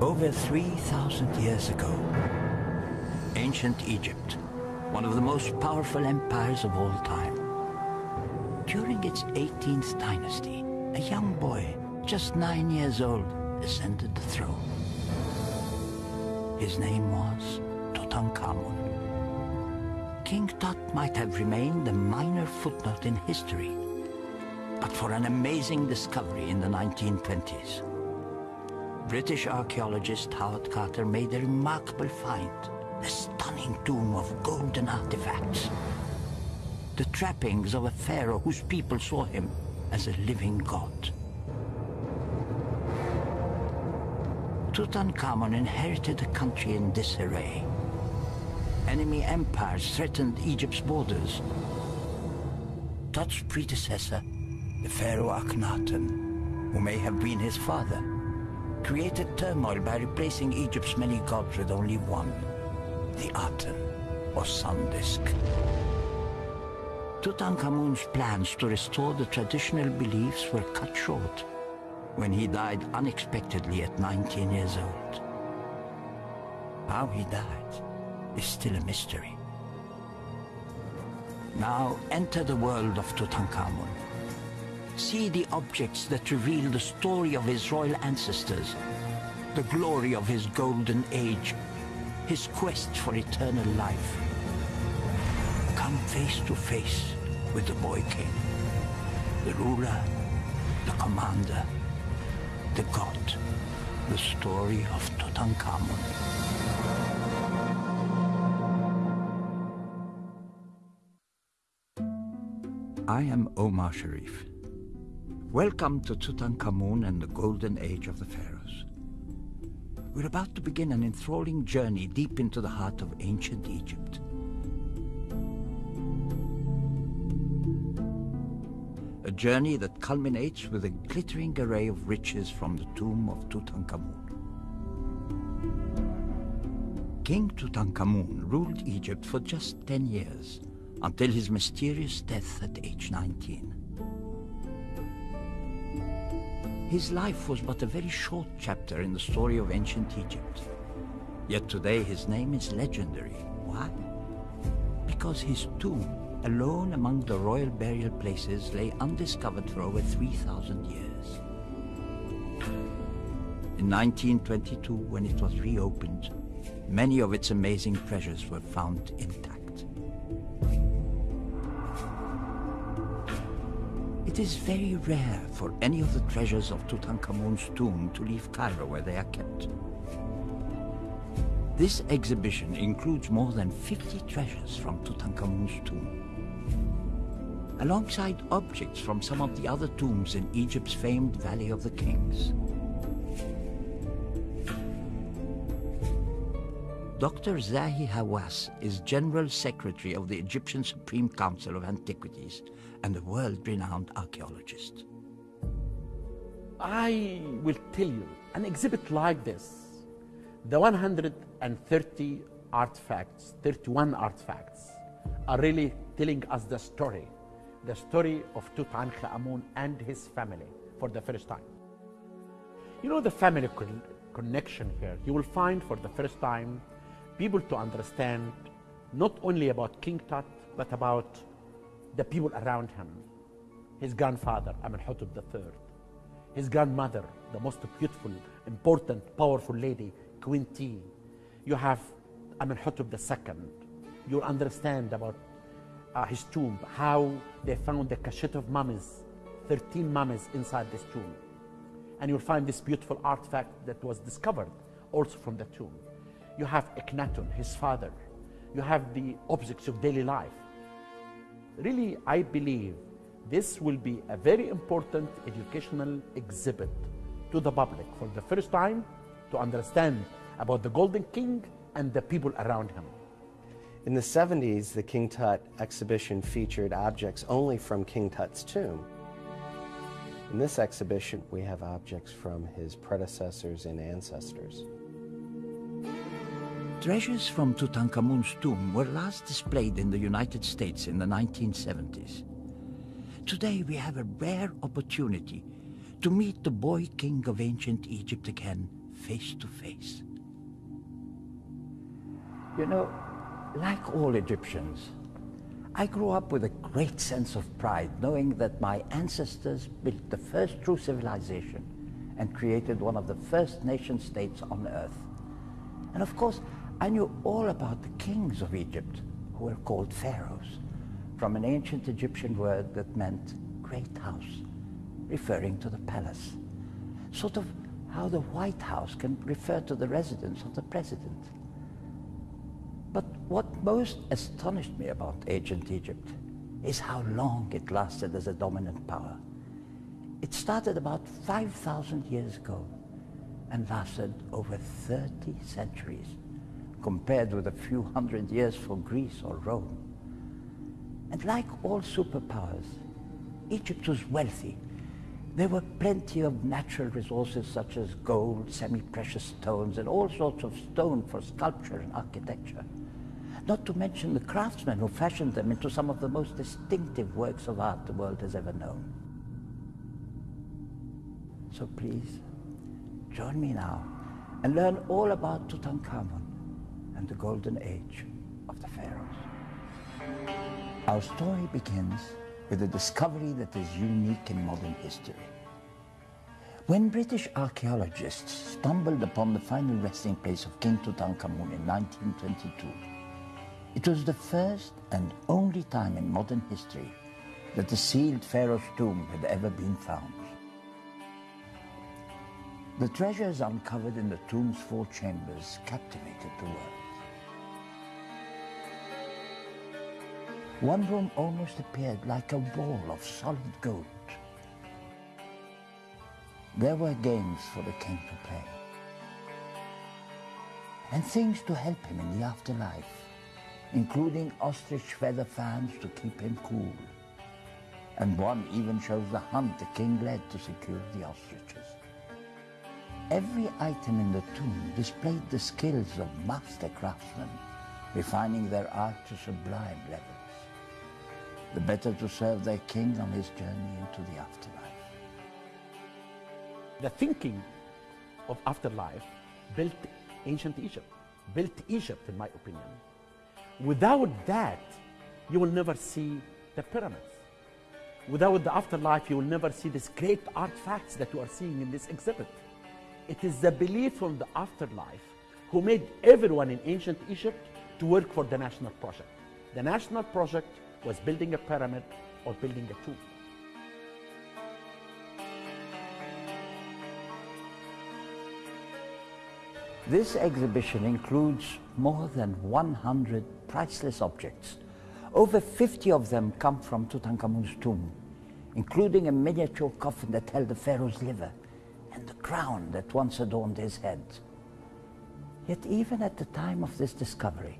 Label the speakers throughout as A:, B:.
A: Over 3,000 years ago, ancient Egypt, one of the most powerful empires of all time. During its 18th dynasty, a young boy, just nine years old, ascended the throne. His name was Tutankhamun. King Tut might have remained a minor footnote in history, but for an amazing discovery in the 1920s. British archaeologist Howard Carter made a remarkable find, a stunning tomb of golden artifacts. The trappings of a pharaoh whose people saw him as a living god. Tutankhamun inherited a country in disarray. Enemy empires threatened Egypt's borders. Tut's predecessor, the pharaoh Akhenaten, who may have been his father, created turmoil by replacing Egypt's many gods with only one, the Aten, or sun disk. Tutankhamun's plans to restore the traditional beliefs were cut short when he died unexpectedly at 19 years old. How he died is still a mystery. Now enter the world of Tutankhamun. See the objects that reveal the story of his royal ancestors, the glory of his golden age, his quest for eternal life. Come face to face with the boy king, the ruler, the commander, the god, the story of Tutankhamun. I am Omar Sharif. Welcome to Tutankhamun and the golden age of the pharaohs. We're about to begin an enthralling journey deep into the heart of ancient Egypt. A journey that culminates with a glittering array of riches from the tomb of Tutankhamun. King Tutankhamun ruled Egypt for just 10 years, until his mysterious death at age 19. His life was but a very short chapter in the story of ancient Egypt. Yet today his name is legendary. Why? Because his tomb, alone among the royal burial places, lay undiscovered for over 3,000 years. In 1922, when it was reopened, many of its amazing treasures were found intact. It is very rare for any of the treasures of Tutankhamun's tomb to leave Cairo where they are kept. This exhibition includes more than 50 treasures from Tutankhamun's tomb, alongside objects from some of the other tombs in Egypt's famed Valley of the Kings. Dr. Zahi Hawass is General Secretary of the Egyptian Supreme Council of Antiquities and a world-renowned archaeologist.
B: I will tell you, an exhibit like this, the 130 artifacts, 31 artifacts, are really telling us the story, the story of Tutankhamun and his family for the first time. You know the family con connection here. You will find for the first time people to understand not only about King Tut, but about the people around him. His grandfather, Amenhotep III. His grandmother, the most beautiful, important, powerful lady, Queen Tiye. You have Amenhotep II. You'll understand about uh, his tomb, how they found the cachet of mummies, 13 mummies inside this tomb. And you'll find this beautiful artifact that was discovered also from the tomb. You have Akhenaten, his father. You have the objects of daily life. Really, I believe this will be a very important educational exhibit to the public for the first time to understand about the Golden King and the people around him.
C: In the 70s, the King Tut exhibition featured objects only from King Tut's tomb. In this exhibition, we have objects from his predecessors and ancestors.
A: Treasures from Tutankhamun's tomb were last displayed in the United States in the 1970s. Today we have a rare opportunity to meet the boy king of ancient Egypt again face to face. You know, like all Egyptians, I grew up with a great sense of pride knowing that my ancestors built the first true civilization and created one of the first nation states on earth. And of course, I knew all about the kings of Egypt, who were called pharaohs, from an ancient Egyptian word that meant great house, referring to the palace. Sort of how the White House can refer to the residence of the president. But what most astonished me about ancient Egypt is how long it lasted as a dominant power. It started about 5,000 years ago and lasted over 30 centuries, compared with a few hundred years for Greece or Rome. And like all superpowers, Egypt was wealthy. There were plenty of natural resources such as gold, semi-precious stones, and all sorts of stone for sculpture and architecture not to mention the craftsmen who fashioned them into some of the most distinctive works of art the world has ever known. So please, join me now and learn all about Tutankhamun and the golden age of the pharaohs. Our story begins with a discovery that is unique in modern history. When British archaeologists stumbled upon the final resting place of King Tutankhamun in 1922, it was the first and only time in modern history that a sealed pharaoh's tomb had ever been found. The treasures uncovered in the tomb's four chambers captivated the world. One room almost appeared like a wall of solid gold. There were games for the king to play and things to help him in the afterlife including ostrich feather fans to keep him cool. And one even shows the hunt the king led to secure the ostriches. Every item in the tomb displayed the skills of master craftsmen, refining their art to sublime levels, the better to serve their king on his journey into the afterlife.
B: The thinking of afterlife built ancient Egypt, built Egypt, in my opinion. Without that, you will never see the pyramids. Without the afterlife, you will never see these great artifacts that you are seeing in this exhibit. It is the belief on the afterlife who made everyone in ancient Egypt to work for the national project. The national project was building a pyramid or building a tomb.
A: This exhibition includes more than 100 priceless objects. Over 50 of them come from Tutankhamun's tomb, including a miniature coffin that held the pharaoh's liver and the crown that once adorned his head. Yet even at the time of this discovery,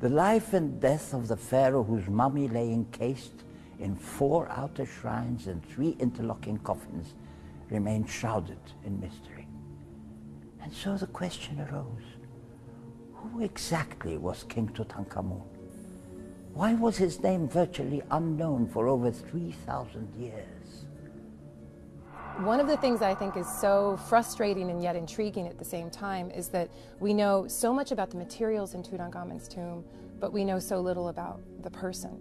A: the life and death of the pharaoh whose mummy lay encased in four outer shrines and three interlocking coffins remained shrouded in mystery. And so the question arose, who exactly was King Tutankhamun? Why was his name virtually unknown for over 3,000 years?
D: One of the things I think is so frustrating and yet intriguing at the same time is that we know so much about the materials in Tutankhamun's tomb, but we know so little about the person.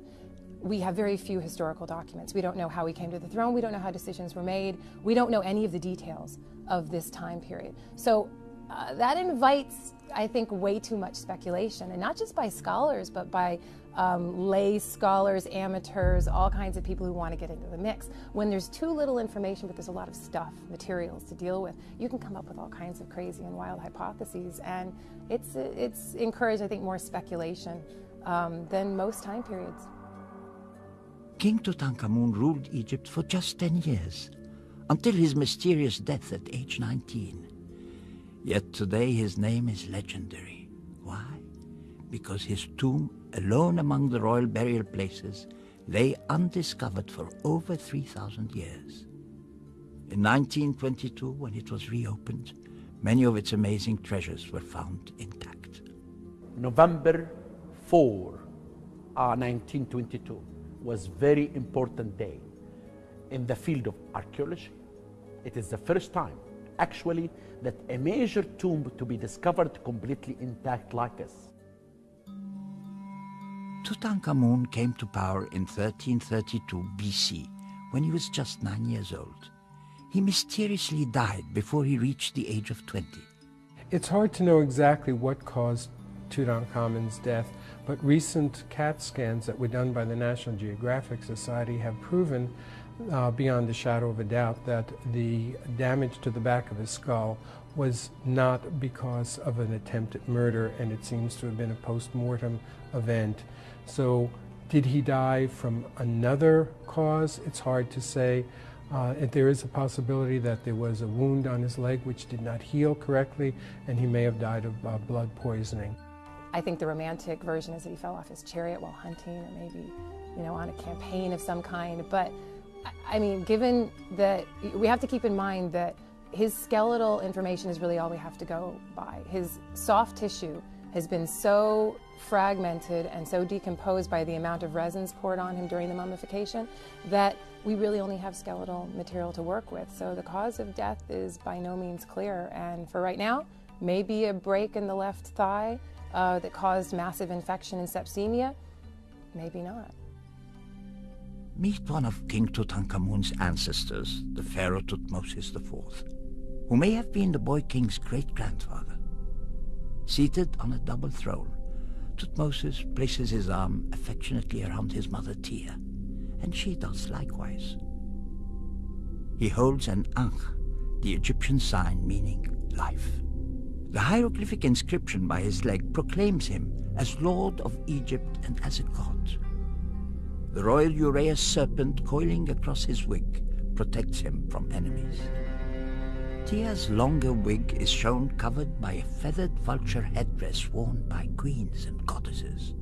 D: We have very few historical documents. We don't know how he came to the throne. We don't know how decisions were made. We don't know any of the details of this time period. So uh, that invites, I think, way too much speculation, and not just by scholars, but by um, lay scholars, amateurs, all kinds of people who want to get into the mix. When there's too little information, but there's a lot of stuff, materials to deal with, you can come up with all kinds of crazy and wild hypotheses, and it's it's encouraged, I think, more speculation um, than most time periods.
A: King Tutankhamun ruled Egypt for just 10 years, until his mysterious death at age 19. Yet today his name is legendary. Why? Because his tomb, alone among the royal burial places, lay undiscovered for over 3,000 years. In 1922, when it was reopened, many of its amazing treasures were found intact.
B: November 4, uh, 1922 was very important day in the field of archaeology. It is the first time actually that a major tomb to be discovered completely intact like this.
A: Tutankhamun came to power in 1332 BC when he was just nine years old. He mysteriously died before he reached the age of 20.
E: It's hard to know exactly what caused Tutankhamun's death, but recent CAT scans that were done by the National Geographic Society have proven uh, beyond a shadow of a doubt that the damage to the back of his skull was not because of an attempt at murder and it seems to have been a post-mortem event. So did he die from another cause? It's hard to say. Uh, there is a possibility that there was a wound on his leg which did not heal correctly and he may have died of uh, blood poisoning.
D: I think the romantic version is that he fell off his chariot while hunting or maybe, you know, on a campaign of some kind. But I mean, given that we have to keep in mind that his skeletal information is really all we have to go by. His soft tissue has been so fragmented and so decomposed by the amount of resins poured on him during the mummification that we really only have skeletal material to work with. So the cause of death is by no means clear. And for right now, maybe a break in the left thigh uh, that caused massive infection and septicemia, maybe not.
A: Meet one of King Tutankhamun's ancestors, the Pharaoh Tutmosis IV, who may have been the boy king's great-grandfather. Seated on a double throne, Tutmosis places his arm affectionately around his mother Tia, and she does likewise. He holds an Ankh, the Egyptian sign meaning life. The hieroglyphic inscription by his leg proclaims him as Lord of Egypt and as a god. The royal Uraeus serpent coiling across his wig protects him from enemies. Tia's longer wig is shown covered by a feathered vulture headdress worn by queens and goddesses.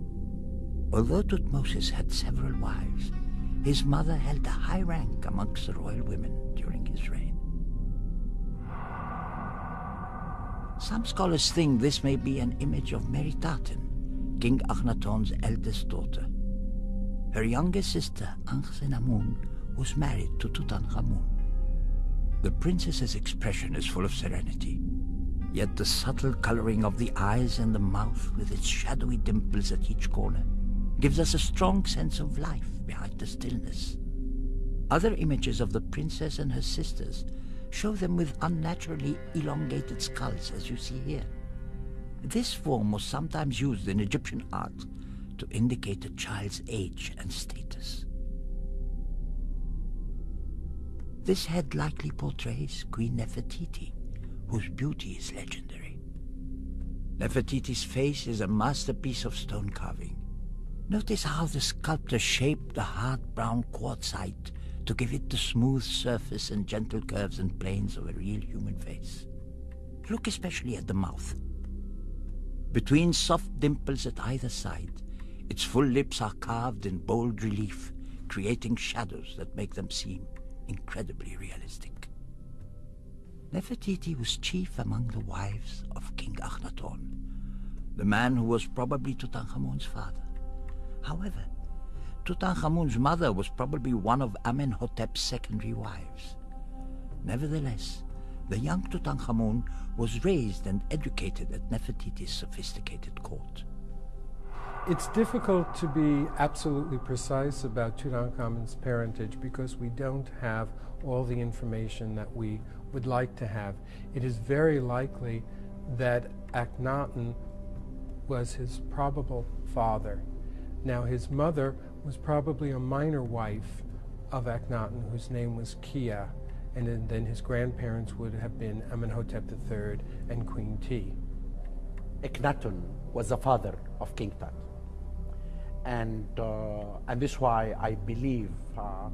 A: Although Tutmosis had several wives, his mother held a high rank amongst the royal women during his reign. Some scholars think this may be an image of Meritaten, King Akhenaton's eldest daughter. Her younger sister, Ankhesenamun, was married to Tutankhamun. The princess's expression is full of serenity, yet the subtle coloring of the eyes and the mouth with its shadowy dimples at each corner gives us a strong sense of life behind the stillness. Other images of the princess and her sisters show them with unnaturally elongated skulls as you see here. This form was sometimes used in Egyptian art to indicate a child's age and status. This head likely portrays Queen Nefertiti, whose beauty is legendary. Nefertiti's face is a masterpiece of stone carving. Notice how the sculptor shaped the hard brown quartzite to give it the smooth surface and gentle curves and planes of a real human face. Look especially at the mouth. Between soft dimples at either side, its full lips are carved in bold relief, creating shadows that make them seem incredibly realistic. Nefertiti was chief among the wives of King Akhenaton, the man who was probably Tutankhamun's father. However, Tutankhamun's mother was probably one of Amenhotep's secondary wives. Nevertheless, the young Tutankhamun was raised and educated at Nefertiti's sophisticated court.
E: It's difficult to be absolutely precise about Tutankhamun's parentage because we don't have all the information that we would like to have. It is very likely that Akhenaten was his probable father. Now, his mother was probably a minor wife of Akhenaten, whose name was Kiya, and then his grandparents would have been Amenhotep III and Queen Tiye.
B: Akhenaten was the father of King Tut and uh, and this is why I believe uh,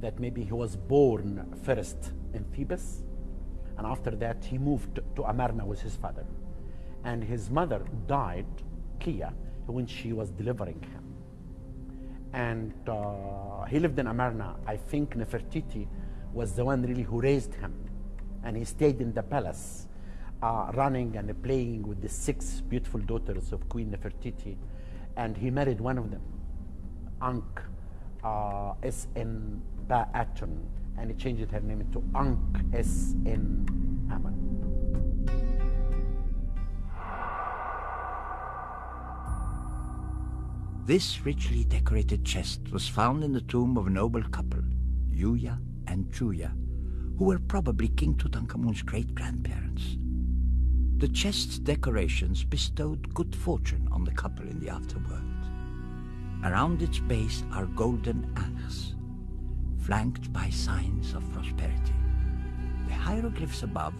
B: that maybe he was born first in Thebes, and after that he moved to Amarna with his father, and his mother died, Kiya, when she was delivering him, and uh, he lived in Amarna. I think Nefertiti was the one really who raised him, and he stayed in the palace. Uh, running and playing with the six beautiful daughters of Queen Nefertiti, and he married one of them, Ankh uh, S.N. Ba'atun, and he changed her name to Ankh S.N. Ammon.
A: This richly decorated chest was found in the tomb of a noble couple, Yuya and Thuya, who were probably King Tutankhamun's great-grandparents. The chest's decorations bestowed good fortune on the couple in the afterworld. Around its base are golden ankhs, flanked by signs of prosperity. The hieroglyphs above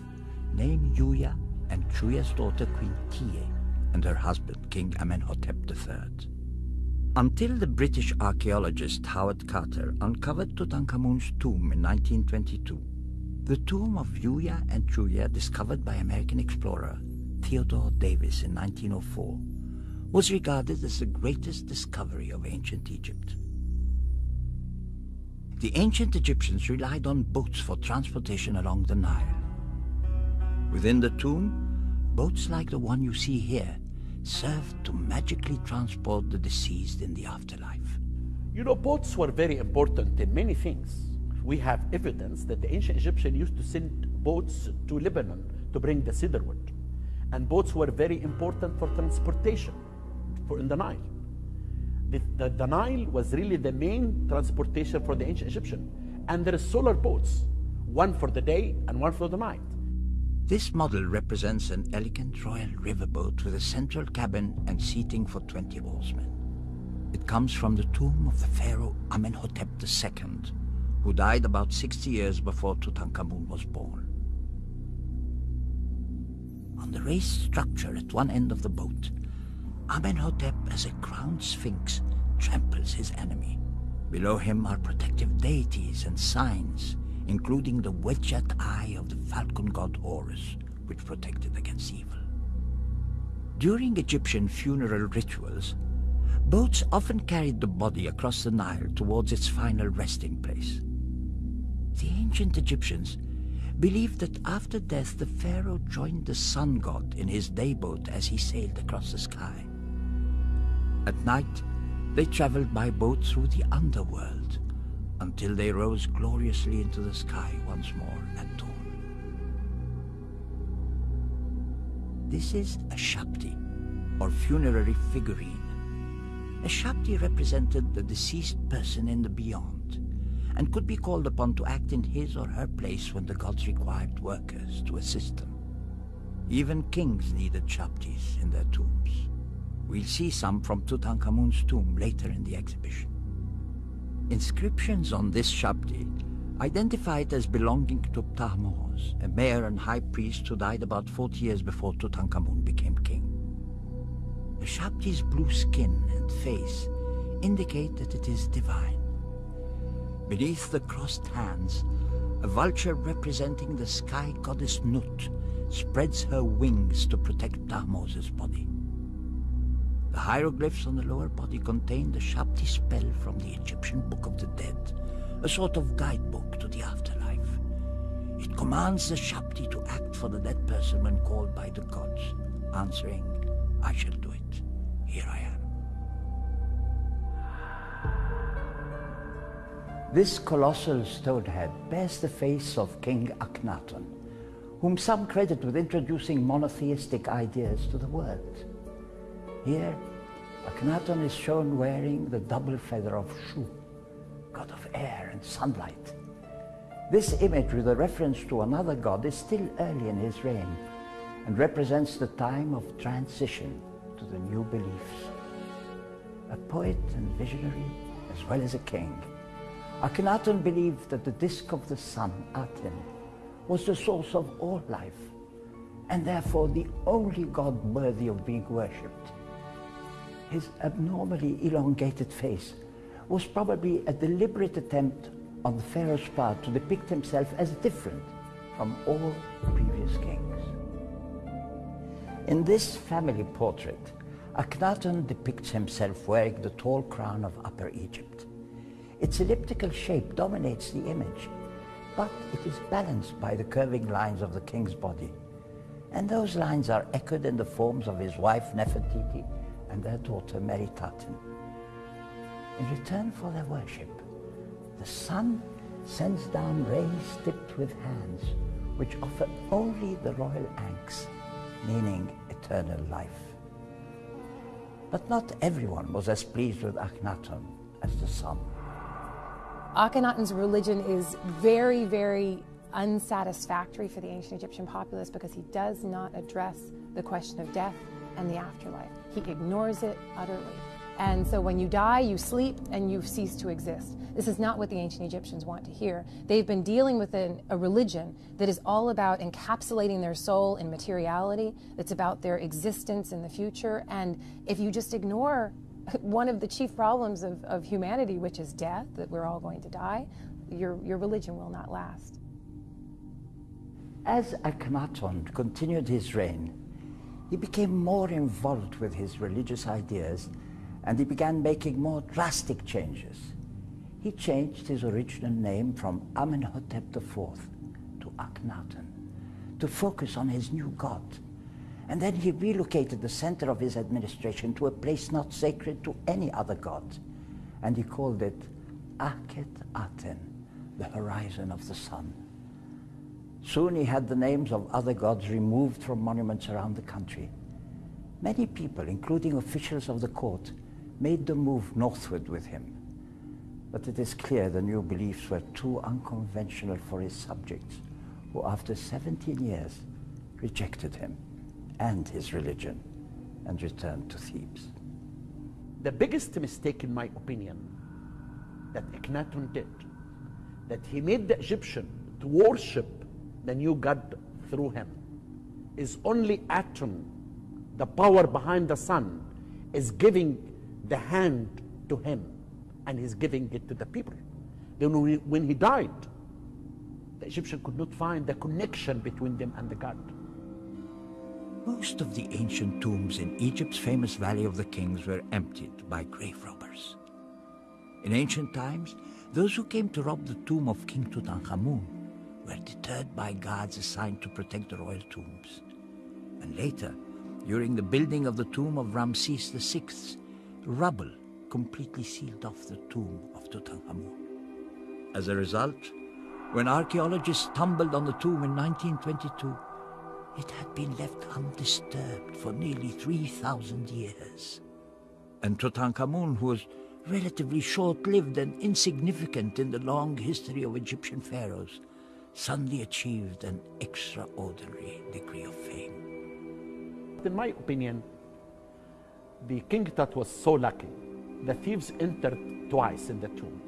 A: name Yuya and Thuya's daughter Queen Tiye and her husband King Amenhotep III. Until the British archaeologist Howard Carter uncovered Tutankhamun's tomb in 1922, the tomb of Yuya and Thuya, discovered by American explorer Theodore Davis in 1904, was regarded as the greatest discovery of ancient Egypt. The ancient Egyptians relied on boats for transportation along the Nile. Within the tomb, boats like the one you see here served to magically transport the deceased in the afterlife.
B: You know, boats were very important in many things. We have evidence that the ancient Egyptians used to send boats to Lebanon to bring the cedar wood. And boats were very important for transportation for in the Nile. The, the, the Nile was really the main transportation for the ancient Egyptian. And there are solar boats, one for the day and one for the night.
A: This model represents an elegant royal riverboat with a central cabin and seating for 20 oarsmen. It comes from the tomb of the pharaoh Amenhotep II, who died about 60 years before Tutankhamun was born. On the raised structure at one end of the boat, Amenhotep as a crowned sphinx tramples his enemy. Below him are protective deities and signs including the wedged eye of the falcon god Horus, which protected against evil. During Egyptian funeral rituals, boats often carried the body across the Nile towards its final resting place. The ancient Egyptians believed that after death the pharaoh joined the sun god in his day boat as he sailed across the sky. At night, they traveled by boat through the underworld, until they rose gloriously into the sky once more at dawn. This is a Shabti, or funerary figurine. A Shabti represented the deceased person in the beyond, and could be called upon to act in his or her place when the gods required workers to assist them. Even kings needed Shabtis in their tombs. We'll see some from Tutankhamun's tomb later in the exhibition. Inscriptions on this Shabti identify it as belonging to Thutmose, a mayor and high priest who died about 40 years before Tutankhamun became king. The Shabti's blue skin and face indicate that it is divine. Beneath the crossed hands, a vulture representing the sky goddess Nut spreads her wings to protect Thutmose's body. The hieroglyphs on the lower body contain the Shabti spell from the Egyptian Book of the Dead, a sort of guidebook to the afterlife. It commands the Shabti to act for the dead person when called by the gods, answering, I shall do it. Here I am. This colossal stone head bears the face of King Akhenaten, whom some credit with introducing monotheistic ideas to the world. Here, Akhenaten is shown wearing the double feather of Shu, god of air and sunlight. This image with a reference to another god is still early in his reign and represents the time of transition to the new beliefs. A poet and visionary as well as a king, Akhenaten believed that the disk of the sun, Aten, was the source of all life and therefore the only god worthy of being worshipped his abnormally elongated face was probably a deliberate attempt on the pharaoh's part to depict himself as different from all previous kings. In this family portrait, Akhenaten depicts himself wearing the tall crown of Upper Egypt. Its elliptical shape dominates the image, but it is balanced by the curving lines of the king's body. And those lines are echoed in the forms of his wife Nefertiti and their daughter Meritaten. In return for their worship, the sun sends down rays tipped with hands which offer only the royal ankhs, meaning eternal life. But not everyone was as pleased with Akhenaten as the sun.
D: Akhenaten's religion is very, very unsatisfactory for the ancient Egyptian populace because he does not address the question of death and the afterlife. He ignores it utterly. And so when you die, you sleep and you cease to exist. This is not what the ancient Egyptians want to hear. They've been dealing with an, a religion that is all about encapsulating their soul in materiality, that's about their existence in the future. And if you just ignore one of the chief problems of, of humanity, which is death, that we're all going to die, your, your religion will not last.
A: As Akhenaten continued his reign, he became more involved with his religious ideas and he began making more drastic changes. He changed his original name from Amenhotep IV to Akhenaten to focus on his new god. And then he relocated the center of his administration to a place not sacred to any other god. And he called it Akhet Aten, the horizon of the sun. Soon he had the names of other gods removed from monuments around the country. Many people, including officials of the court, made the move northward with him. But it is clear the new beliefs were too unconventional for his subjects, who after 17 years rejected him and his religion and returned to Thebes.
B: The biggest mistake, in my opinion, that Akhenaten did, that he made the Egyptian to worship the new God through him, is only Aten, the power behind the sun, is giving the hand to him and he's giving it to the people. Then when he died, the Egyptian could not find the connection between them and the God.
A: Most of the ancient tombs in Egypt's famous Valley of the Kings were emptied by grave robbers. In ancient times, those who came to rob the tomb of King Tutankhamun were deterred by guards assigned to protect the royal tombs. And later, during the building of the tomb of Ramses VI, rubble completely sealed off the tomb of Tutankhamun. As a result, when archaeologists stumbled on the tomb in 1922, it had been left undisturbed for nearly 3,000 years. And Tutankhamun, who was relatively short-lived and insignificant in the long history of Egyptian pharaohs, suddenly achieved an extraordinary degree of fame.
B: In my opinion, the King Tut was so lucky. The thieves entered twice in the tomb.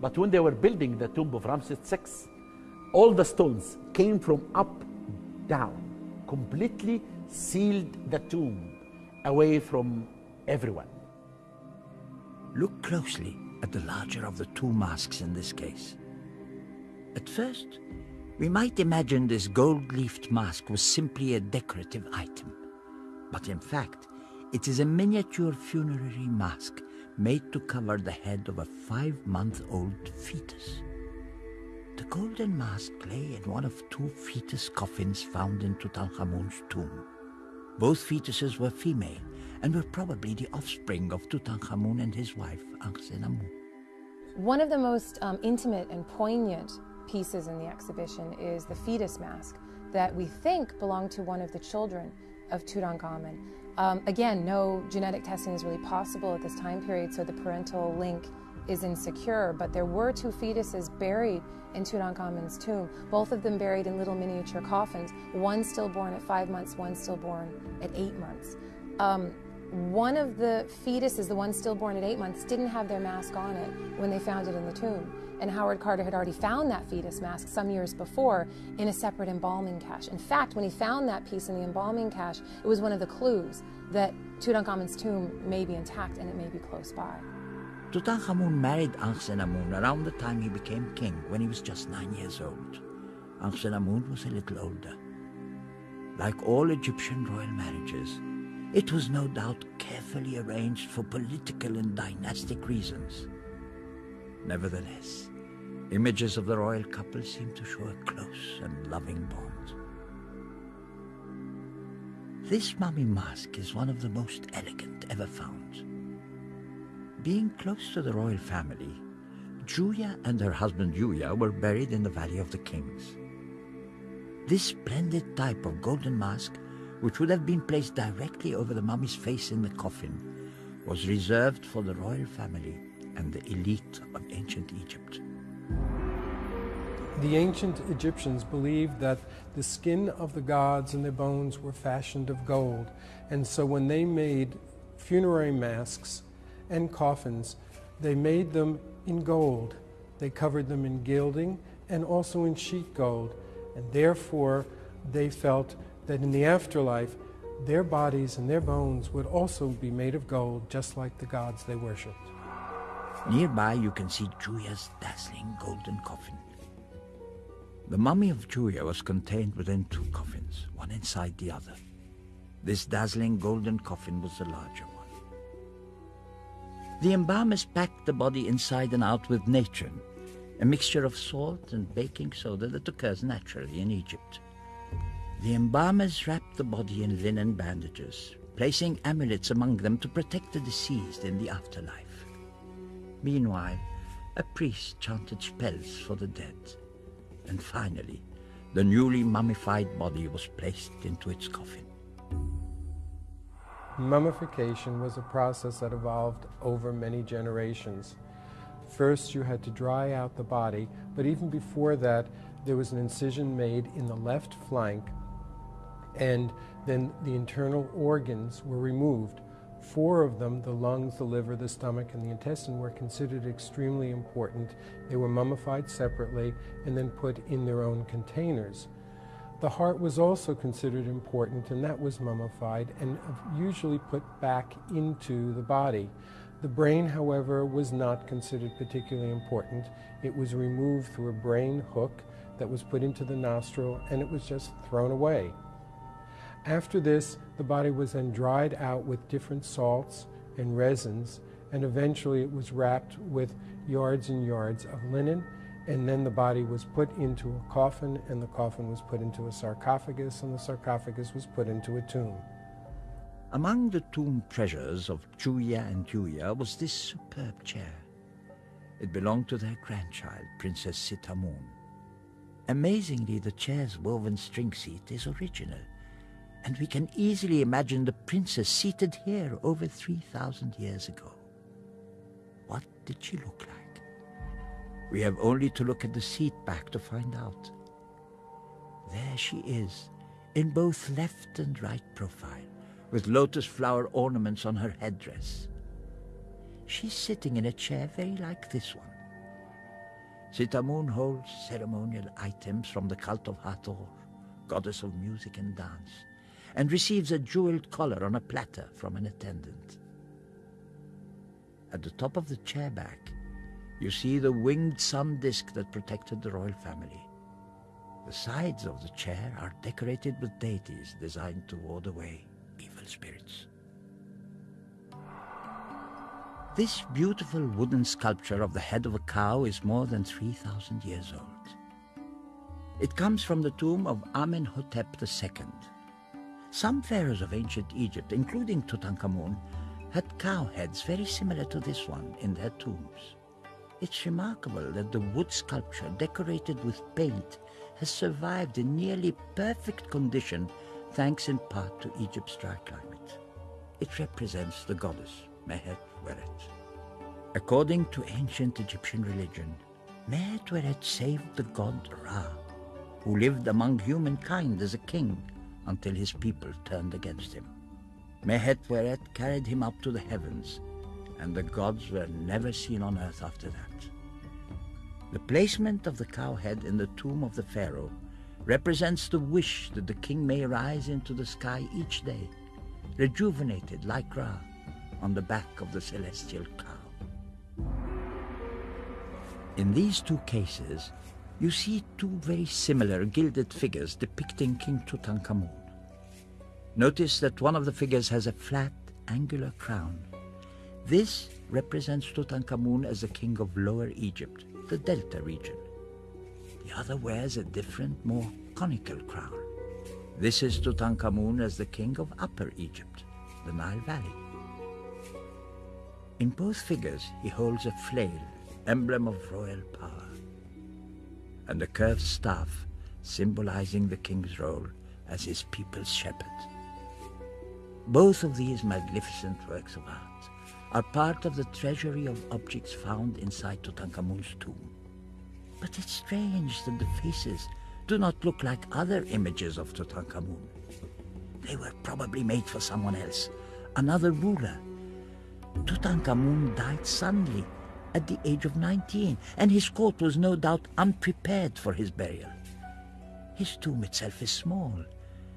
B: But when they were building the tomb of Ramses VI, all the stones came from up down, completely sealed the tomb away from everyone.
A: Look closely at the larger of the two masks in this case. At first, we might imagine this gold-leafed mask was simply a decorative item. But in fact, it is a miniature funerary mask made to cover the head of a five-month-old fetus. The golden mask lay in one of two fetus coffins found in Tutankhamun's tomb. Both fetuses were female and were probably the offspring of Tutankhamun and his wife, Ankhesenamun.
D: One of the most um, intimate and poignant pieces in the exhibition is the fetus mask that we think belonged to one of the children of Tutankhamun. Um, again, no genetic testing is really possible at this time period, so the parental link is insecure, but there were two fetuses buried in Tutankhamun's tomb, both of them buried in little miniature coffins, one stillborn at five months, one stillborn at eight months. Um, one of the fetuses, the one stillborn at eight months, didn't have their mask on it when they found it in the tomb. And Howard Carter had already found that fetus mask some years before in a separate embalming cache. In fact, when he found that piece in the embalming cache, it was one of the clues that Tutankhamun's tomb may be intact and it may be close by.
A: Tutankhamun married Ankhesenamun around the time he became king, when he was just nine years old. Ankhesenamun was a little older. Like all Egyptian royal marriages, it was no doubt carefully arranged for political and dynastic reasons. Nevertheless, images of the royal couple seem to show a close and loving bond. This mummy mask is one of the most elegant ever found. Being close to the royal family, Thuya and her husband Yuya were buried in the Valley of the Kings. This splendid type of golden mask, which would have been placed directly over the mummy's face in the coffin, was reserved for the royal family and the elite of ancient Egypt.
E: The ancient Egyptians believed that the skin of the gods and their bones were fashioned of gold, and so when they made funerary masks and coffins, they made them in gold. They covered them in gilding and also in sheet gold, and therefore they felt that in the afterlife, their bodies and their bones would also be made of gold, just like the gods they worshipped.
A: Nearby, you can see Juya's dazzling golden coffin. The mummy of Juya was contained within two coffins, one inside the other. This dazzling golden coffin was the larger one. The embalmers packed the body inside and out with natron, a mixture of salt and baking soda that occurs naturally in Egypt. The embalmers wrapped the body in linen bandages, placing amulets among them to protect the deceased in the afterlife. Meanwhile, a priest chanted spells for the dead. And finally, the newly mummified body was placed into its coffin.
E: Mummification was a process that evolved over many generations. First, you had to dry out the body, but even before that, there was an incision made in the left flank, and then the internal organs were removed. Four of them, the lungs, the liver, the stomach, and the intestine, were considered extremely important. They were mummified separately and then put in their own containers. The heart was also considered important, and that was mummified and usually put back into the body. The brain, however, was not considered particularly important. It was removed through a brain hook that was put into the nostril and it was just thrown away. After this, the body was then dried out with different salts and resins, and eventually it was wrapped with yards and yards of linen and then the body was put into a coffin, and the coffin was put into a sarcophagus, and the sarcophagus was put into a tomb.
A: Among the tomb treasures of Juya and Juya was this superb chair. It belonged to their grandchild, Princess Sitamun. Amazingly, the chair's woven string seat is original, and we can easily imagine the princess seated here over 3,000 years ago. What did she look like? We have only to look at the seat back to find out. There she is, in both left and right profile, with lotus flower ornaments on her headdress. She's sitting in a chair very like this one. Sitamun holds ceremonial items from the cult of Hathor, goddess of music and dance, and receives a jeweled collar on a platter from an attendant. At the top of the chair back you see the winged sun disk that protected the royal family. The sides of the chair are decorated with deities designed to ward away evil spirits. This beautiful wooden sculpture of the head of a cow is more than 3,000 years old. It comes from the tomb of Amenhotep II. Some pharaohs of ancient Egypt, including Tutankhamun, had cow heads very similar to this one in their tombs. It's remarkable that the wood sculpture decorated with paint has survived in nearly perfect condition thanks in part to Egypt's dry climate. It represents the goddess Mehet Weret. According to ancient Egyptian religion, Mehet Weret saved the god Ra, who lived among humankind as a king until his people turned against him. Mehet Weret carried him up to the heavens and the gods were never seen on earth after that. The placement of the cow head in the tomb of the pharaoh represents the wish that the king may rise into the sky each day, rejuvenated like Ra, on the back of the celestial cow. In these two cases, you see two very similar gilded figures depicting King Tutankhamun. Notice that one of the figures has a flat, angular crown, this represents Tutankhamun as the king of Lower Egypt, the Delta region. The other wears a different, more conical crown. This is Tutankhamun as the king of Upper Egypt, the Nile Valley. In both figures, he holds a flail, emblem of royal power. And a curved staff symbolizing the king's role as his people's shepherd. Both of these magnificent works of art are part of the treasury of objects found inside Tutankhamun's tomb. But it's strange that the faces do not look like other images of Tutankhamun. They were probably made for someone else, another ruler. Tutankhamun died suddenly at the age of 19, and his court was no doubt unprepared for his burial. His tomb itself is small,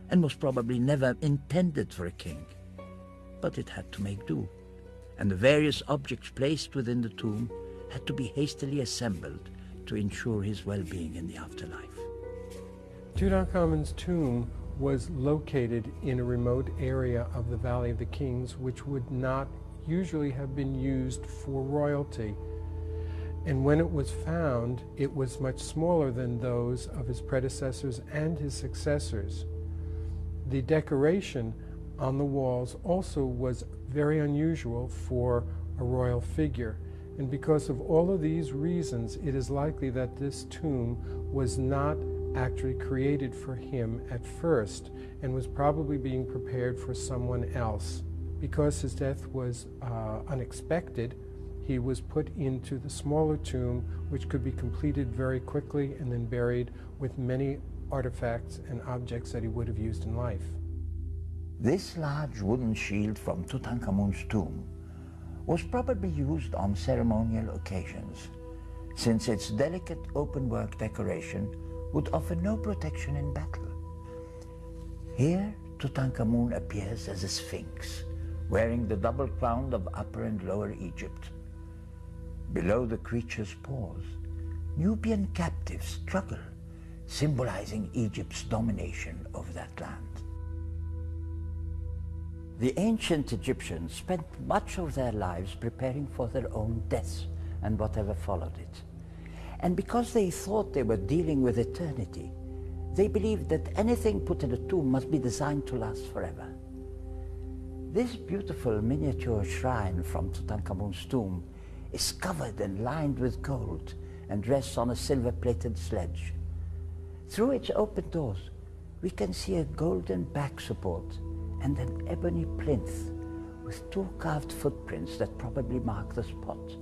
A: and was probably never intended for a king. But it had to make do, and the various objects placed within the tomb had to be hastily assembled to ensure his well-being in the afterlife.
E: Tutankhamun's tomb was located in a remote area of the Valley of the Kings, which would not usually have been used for royalty. And when it was found, it was much smaller than those of his predecessors and his successors. The decoration on the walls also was very unusual for a royal figure. And because of all of these reasons, it is likely that this tomb was not actually created for him at first and was probably being prepared for someone else. Because his death was uh, unexpected, he was put into the smaller tomb, which could be completed very quickly and then buried with many artifacts and objects that he would have used in life.
A: This large wooden shield from Tutankhamun's tomb was probably used on ceremonial occasions, since its delicate open-work decoration would offer no protection in battle. Here, Tutankhamun appears as a sphinx, wearing the double crown of Upper and Lower Egypt. Below the creature's paws, Nubian captives struggle, symbolizing Egypt's domination over that land. The ancient Egyptians spent much of their lives preparing for their own deaths and whatever followed it. And because they thought they were dealing with eternity, they believed that anything put in a tomb must be designed to last forever. This beautiful miniature shrine from Tutankhamun's tomb is covered and lined with gold and rests on a silver-plated sledge. Through its open doors, we can see a golden back support and an ebony plinth with two carved footprints that probably mark the spot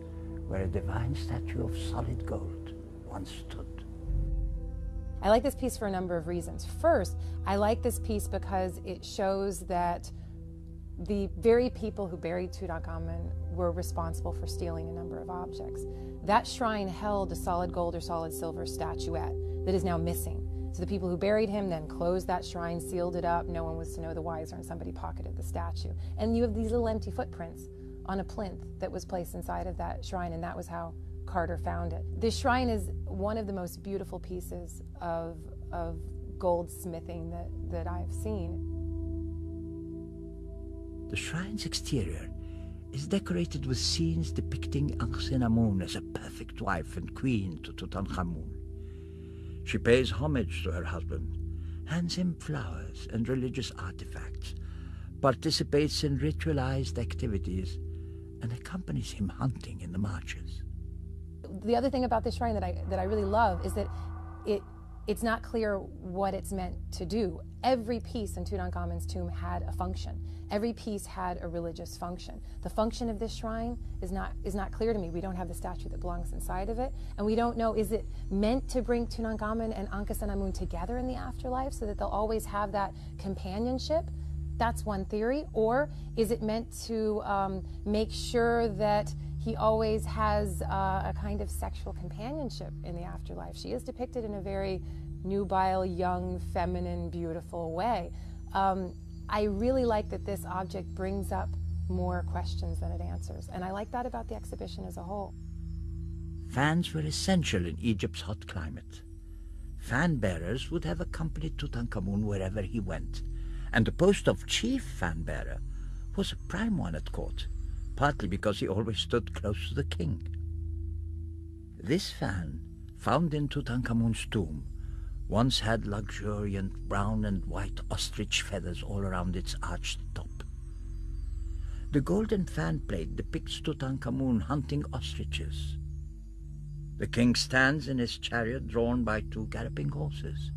A: where a divine statue of solid gold once stood.
D: I like this piece for a number of reasons. First, I like this piece because it shows that the very people who buried Tutankhamun were responsible for stealing a number of objects. That shrine held a solid gold or solid silver statuette that is now missing. So the people who buried him then closed that shrine, sealed it up. No one was to know the wiser, and somebody pocketed the statue. And you have these little empty footprints on a plinth that was placed inside of that shrine, and that was how Carter found it. This shrine is one of the most beautiful pieces of, of goldsmithing that, that I've seen.
A: The shrine's exterior is decorated with scenes depicting Ankhesenamun as a perfect wife and queen to Tutankhamun. She pays homage to her husband, hands him flowers and religious artifacts, participates in ritualized activities, and accompanies him hunting in the marches.
D: The other thing about this shrine that I, that I really love is that it it's not clear what it's meant to do. Every piece in Tutankhamun's tomb had a function. Every piece had a religious function. The function of this shrine is not is not clear to me. We don't have the statue that belongs inside of it, and we don't know is it meant to bring Tutankhamun and Ankhesenamun together in the afterlife so that they'll always have that companionship. That's one theory. Or is it meant to um, make sure that he always has uh, a kind of sexual companionship in the afterlife. She is depicted in a very nubile, young, feminine, beautiful way. Um, I really like that this object brings up more questions than it answers, and I like that about the exhibition as a whole.
A: Fans were essential in Egypt's hot climate. Fan bearers would have accompanied Tutankhamun wherever he went, and the post of chief fan bearer was a prime one at court partly because he always stood close to the king. This fan, found in Tutankhamun's tomb, once had luxuriant brown and white ostrich feathers all around its arched top. The golden fan plate depicts Tutankhamun hunting ostriches. The king stands in his chariot drawn by two galloping horses.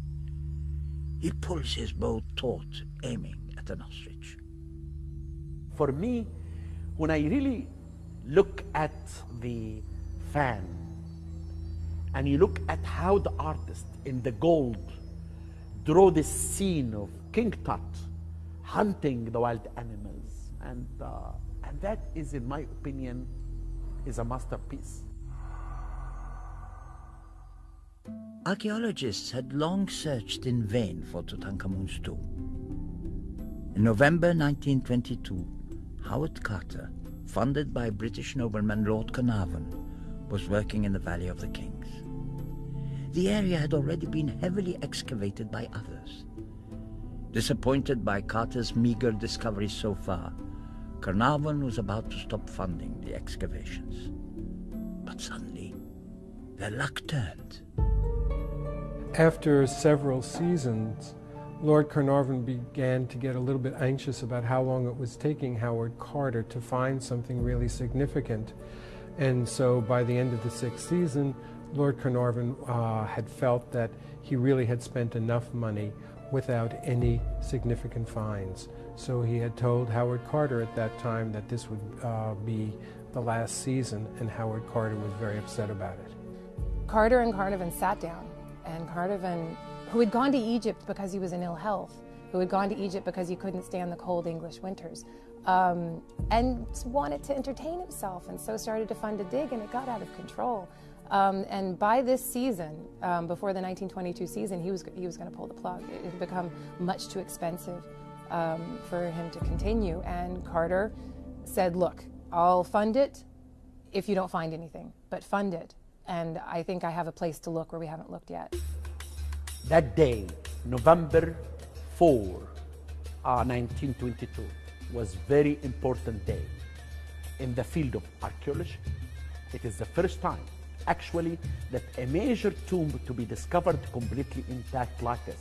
A: He pulls his bow taut, aiming at an ostrich.
B: For me, when I really look at the fan and you look at how the artist in the gold draw this scene of King Tut hunting the wild animals, and uh, and that is, in my opinion, is a masterpiece.
A: Archaeologists had long searched in vain for Tutankhamun's tomb. In November 1922, Howard Carter, funded by British nobleman Lord Carnarvon, was working in the Valley of the Kings. The area had already been heavily excavated by others. Disappointed by Carter's meager discoveries so far, Carnarvon was about to stop funding the excavations. But suddenly, their luck turned.
E: After several seasons, Lord Carnarvon began to get a little bit anxious about how long it was taking Howard Carter to find something really significant. And so by the end of the sixth season, Lord Carnarvon uh, had felt that he really had spent enough money without any significant finds. So he had told Howard Carter at that time that this would uh, be the last season, and Howard Carter was very upset about it.
D: Carter and Carnarvon sat down, and Carnarvon, who had gone to Egypt because he was in ill health, who had gone to Egypt because he couldn't stand the cold English winters, um, and wanted to entertain himself, and so started to fund a dig, and it got out of control. Um, and by this season, um, before the 1922 season, he was he was going to pull the plug. It had become much too expensive um, for him to continue. And Carter said, "Look, I'll fund it if you don't find anything, but fund it." And I think I have a place to look where we haven't looked yet.
B: That day, November 4, uh, 1922, was very important day in the field of archaeology. It is the first time actually that a major tomb to be discovered completely intact like this.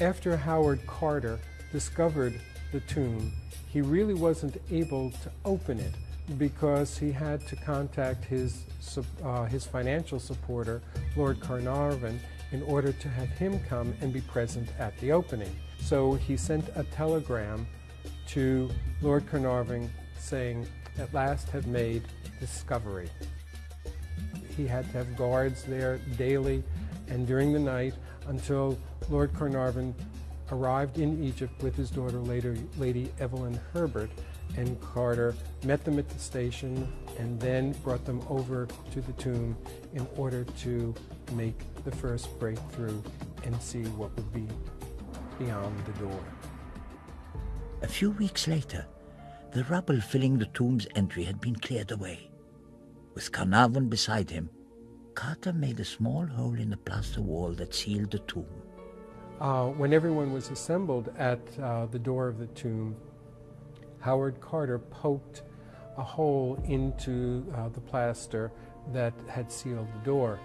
E: After Howard Carter discovered the tomb, he really wasn't able to open it because he had to contact his, uh, his financial supporter, Lord Carnarvon, in order to have him come and be present at the opening. So he sent a telegram to Lord Carnarvon saying, at last have made discovery. He had to have guards there daily and during the night until Lord Carnarvon arrived in Egypt with his daughter, later Lady Evelyn Herbert, and Carter met them at the station and then brought them over to the tomb in order to make the first breakthrough and see what would be beyond the door.
A: A few weeks later, the rubble filling the tomb's entry had been cleared away. With Carnarvon beside him, Carter made a small hole in the plaster wall that sealed the tomb.
E: Uh, when everyone was assembled at uh, the door of the tomb, Howard Carter poked a hole into uh, the plaster that had sealed the door.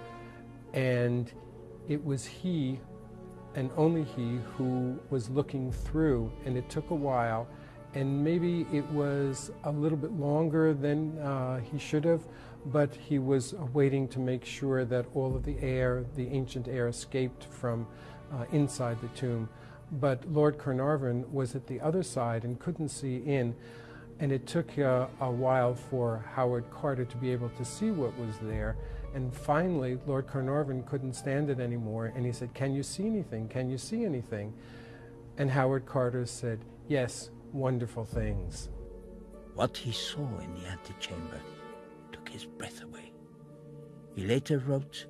E: And it was he, and only he, who was looking through, and it took a while. And maybe it was a little bit longer than uh, he should have, but he was waiting to make sure that all of the air, the ancient air, escaped from uh, inside the tomb. But Lord Carnarvon was at the other side and couldn't see in, and it took uh, a while for Howard Carter to be able to see what was there. And finally, Lord Carnarvon couldn't stand it anymore, and he said, Can you see anything? Can you see anything? And Howard Carter said, Yes, wonderful things.
A: What he saw in the antechamber his breath away. He later wrote,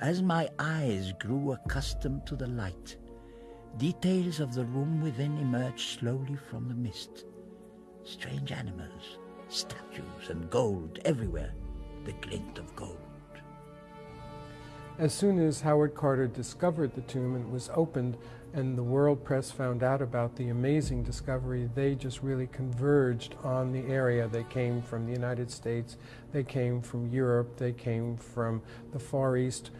A: As my eyes grew accustomed to the light, details of the room within emerged slowly from the mist. Strange animals, statues, and gold everywhere, the glint of gold.
E: As soon as Howard Carter discovered the tomb and was opened, and the world press found out about the amazing discovery, they just really converged on the area. They came from the United States, they came from Europe, they came from the Far East,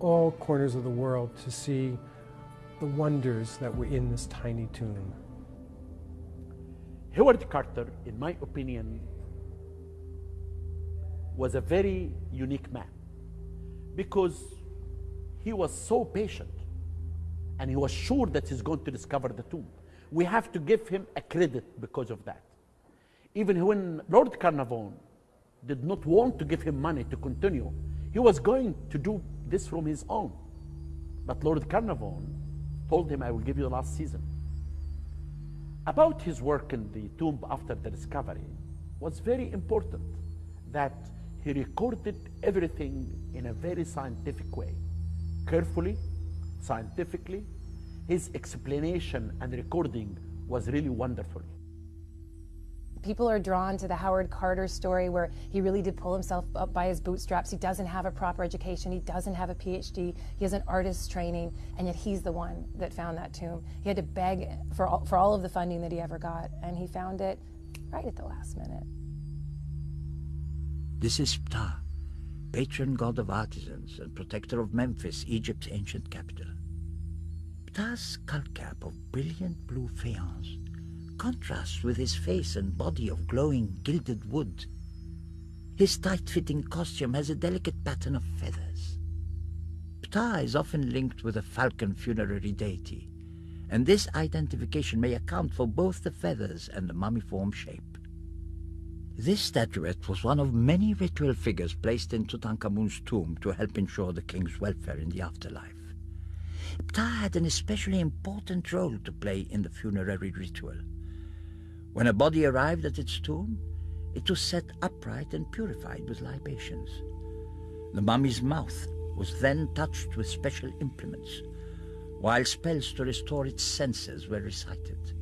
E: all corners of the world to see the wonders that were in this tiny tomb.
B: Howard Carter, in my opinion, was a very unique man because he was so patient and he was sure that he's going to discover the tomb. We have to give him a credit because of that. Even when Lord Carnarvon did not want to give him money to continue, he was going to do this from his own. But Lord Carnarvon told him, I will give you the last season. About his work in the tomb after the discovery was very important that he recorded everything in a very scientific way, carefully, scientifically. His explanation and recording was really wonderful.
D: People are drawn to the Howard Carter story where he really did pull himself up by his bootstraps. He doesn't have a proper education. He doesn't have a PhD. He has an artist's training, and yet he's the one that found that tomb. He had to beg for all, for all of the funding that he ever got, and he found it right at the last minute.
A: This is Ptah, patron god of artisans and protector of Memphis, Egypt's ancient capital. Ptah's skull cap of brilliant blue faience contrasts with his face and body of glowing gilded wood. His tight-fitting costume has a delicate pattern of feathers. Ptah is often linked with a falcon funerary deity, and this identification may account for both the feathers and the mummiform shape. This statuette was one of many ritual figures placed in Tutankhamun's tomb to help ensure the king's welfare in the afterlife. Ptah had an especially important role to play in the funerary ritual. When a body arrived at its tomb, it was set upright and purified with libations. The mummy's mouth was then touched with special implements, while spells to restore its senses were recited.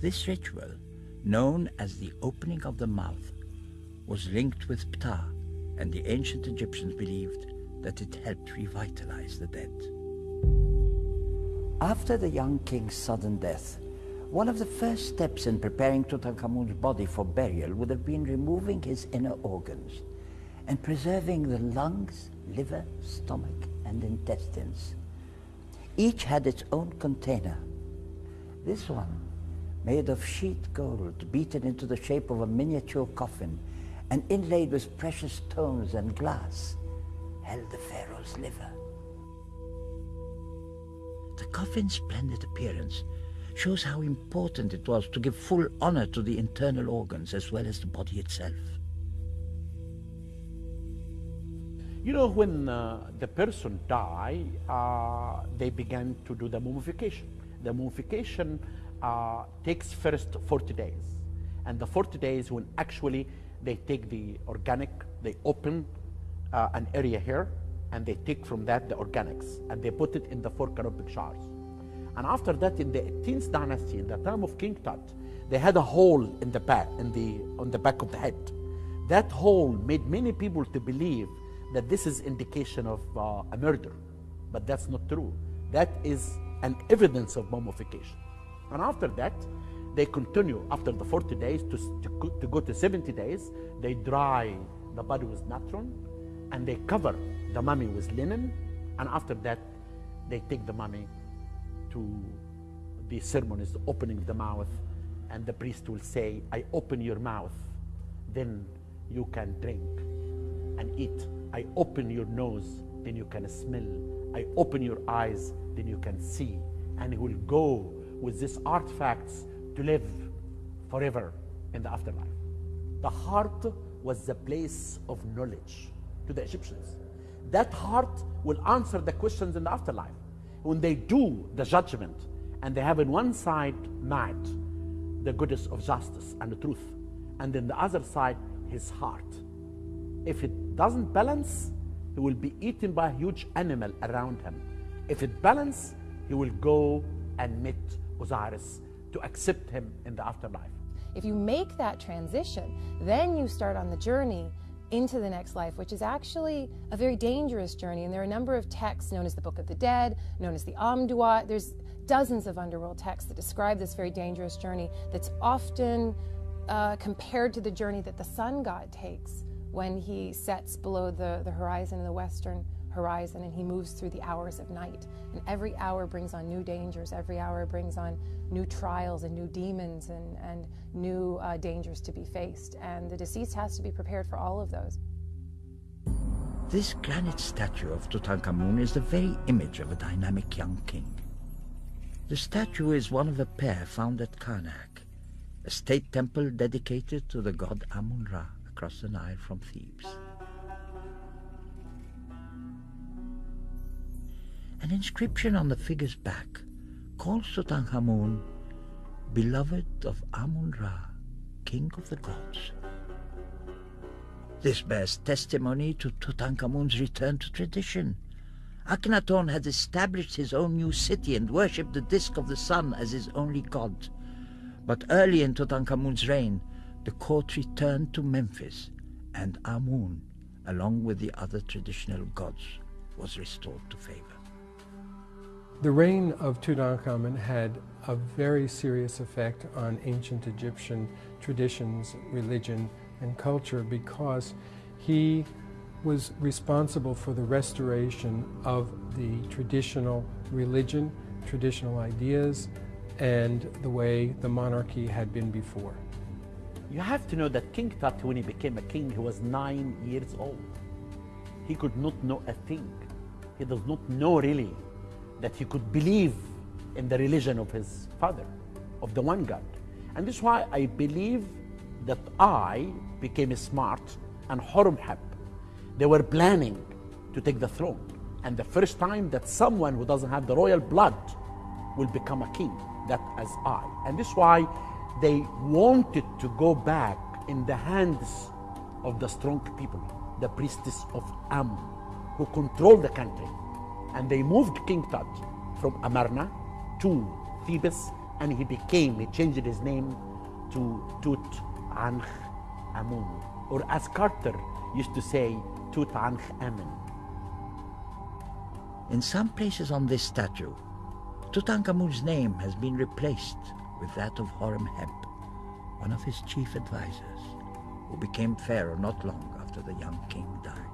A: This ritual, known as the opening of the mouth, was linked with Ptah, and the ancient Egyptians believed that it helped revitalize the dead. After the young king's sudden death, one of the first steps in preparing Tutankhamun's body for burial would have been removing his inner organs and preserving the lungs, liver, stomach, and intestines. Each had its own container. This one, made of sheet gold, beaten into the shape of a miniature coffin and inlaid with precious stones and glass, held the pharaoh's liver. The coffin's splendid appearance shows how important it was to give full honor to the internal organs as well as the body itself.
B: You know, when uh, the person died, uh, they began to do the mummification. The mummification uh, takes first 40 days. And the 40 days when actually they take the organic, they open uh, an area here, and they take from that the organics, and they put it in the four canopic jars. And after that, in the 18th dynasty, in the time of King Tut, they had a hole in the back, in the, on the back of the head. That hole made many people to believe that this is indication of uh, a murder, but that's not true. That is an evidence of mummification. And after that, they continue after the 40 days to, to, to go to 70 days. They dry the body with natron and they cover the mummy with linen. And after that, they take the mummy to the ceremonies, opening the mouth, and the priest will say, I open your mouth, then you can drink and eat. I open your nose, then you can smell. I open your eyes, then you can see. And he will go with these artifacts to live forever in the afterlife. The heart was the place of knowledge to the Egyptians. That heart will answer the questions in the afterlife. When they do the judgment and they have in one side night the goodness of justice and the truth, and then the other side his heart. If it doesn't balance, he will be eaten by a huge animal around him. If it balance, he will go and meet Osiris to accept him in the afterlife.
D: If you make that transition, then you start on the journey into the next life, which is actually a very dangerous journey. And there are a number of texts known as the Book of the Dead, known as the Amduat. There's dozens of underworld texts that describe this very dangerous journey that's often uh, compared to the journey that the sun god takes when he sets below the, the horizon the western horizon and he moves through the hours of night. And every hour brings on new dangers, every hour brings on new trials and new demons and, and new uh, dangers to be faced. And the deceased has to be prepared for all of those.
A: This granite statue of Tutankhamun is the very image of a dynamic young king. The statue is one of a pair found at Karnak, a state temple dedicated to the god Amun-Ra across the Nile from Thebes. An inscription on the figure's back calls Tutankhamun beloved of Amun-Ra, king of the gods. This bears testimony to Tutankhamun's return to tradition. Akhenaton had established his own new city and worshipped the disk of the sun as his only god. But early in Tutankhamun's reign, the court returned to Memphis, and Amun, along with the other traditional gods, was restored to favor.
E: The reign of Tutankhamun had a very serious effect on ancient Egyptian traditions, religion, and culture because he was responsible for the restoration of the traditional religion, traditional ideas, and the way the monarchy had been before.
B: You have to know that King Tut, when he became a king, he was nine years old. He could not know a thing. He does not know really that he could believe in the religion of his father, of the one God. And this is why I believe that Ay became smart and Horemheb they were planning to take the throne. And the first time that someone who doesn't have the royal blood will become a king, that as Ay. And this is why they wanted to go back in the hands of the strong people, the priestess of Am, who control the country. And they moved King Tut from Amarna to Thebes, and he became, he changed his name to Tut Ankh Amun, or as Carter used to say, Tutankhamun.
A: In some places on this statue, Tutankhamun's name has been replaced with that of Horemheb, one of his chief advisors, who became pharaoh not long after the young king died.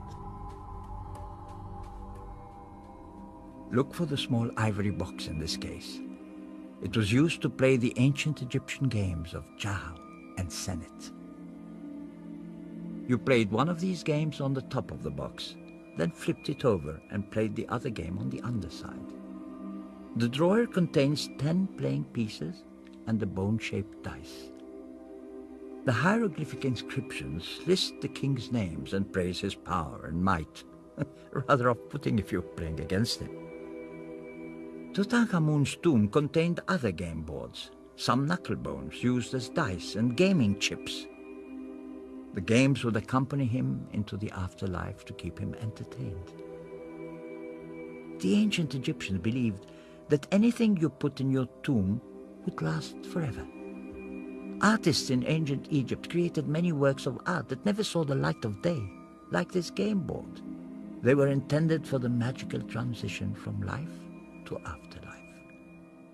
A: Look for the small ivory box in this case. It was used to play the ancient Egyptian games of Jah and Senet. You played one of these games on the top of the box, then flipped it over and played the other game on the underside. The drawer contains 10 playing pieces and a bone-shaped dice. The hieroglyphic inscriptions list the king's names and praise his power and might. Rather off-putting if you're playing against him. Tutankhamun's tomb contained other game boards, some knuckle bones used as dice and gaming chips. The games would accompany him into the afterlife to keep him entertained. The ancient Egyptians believed that anything you put in your tomb would last forever. Artists in ancient Egypt created many works of art that never saw the light of day, like this game board. They were intended for the magical transition from life to afterlife.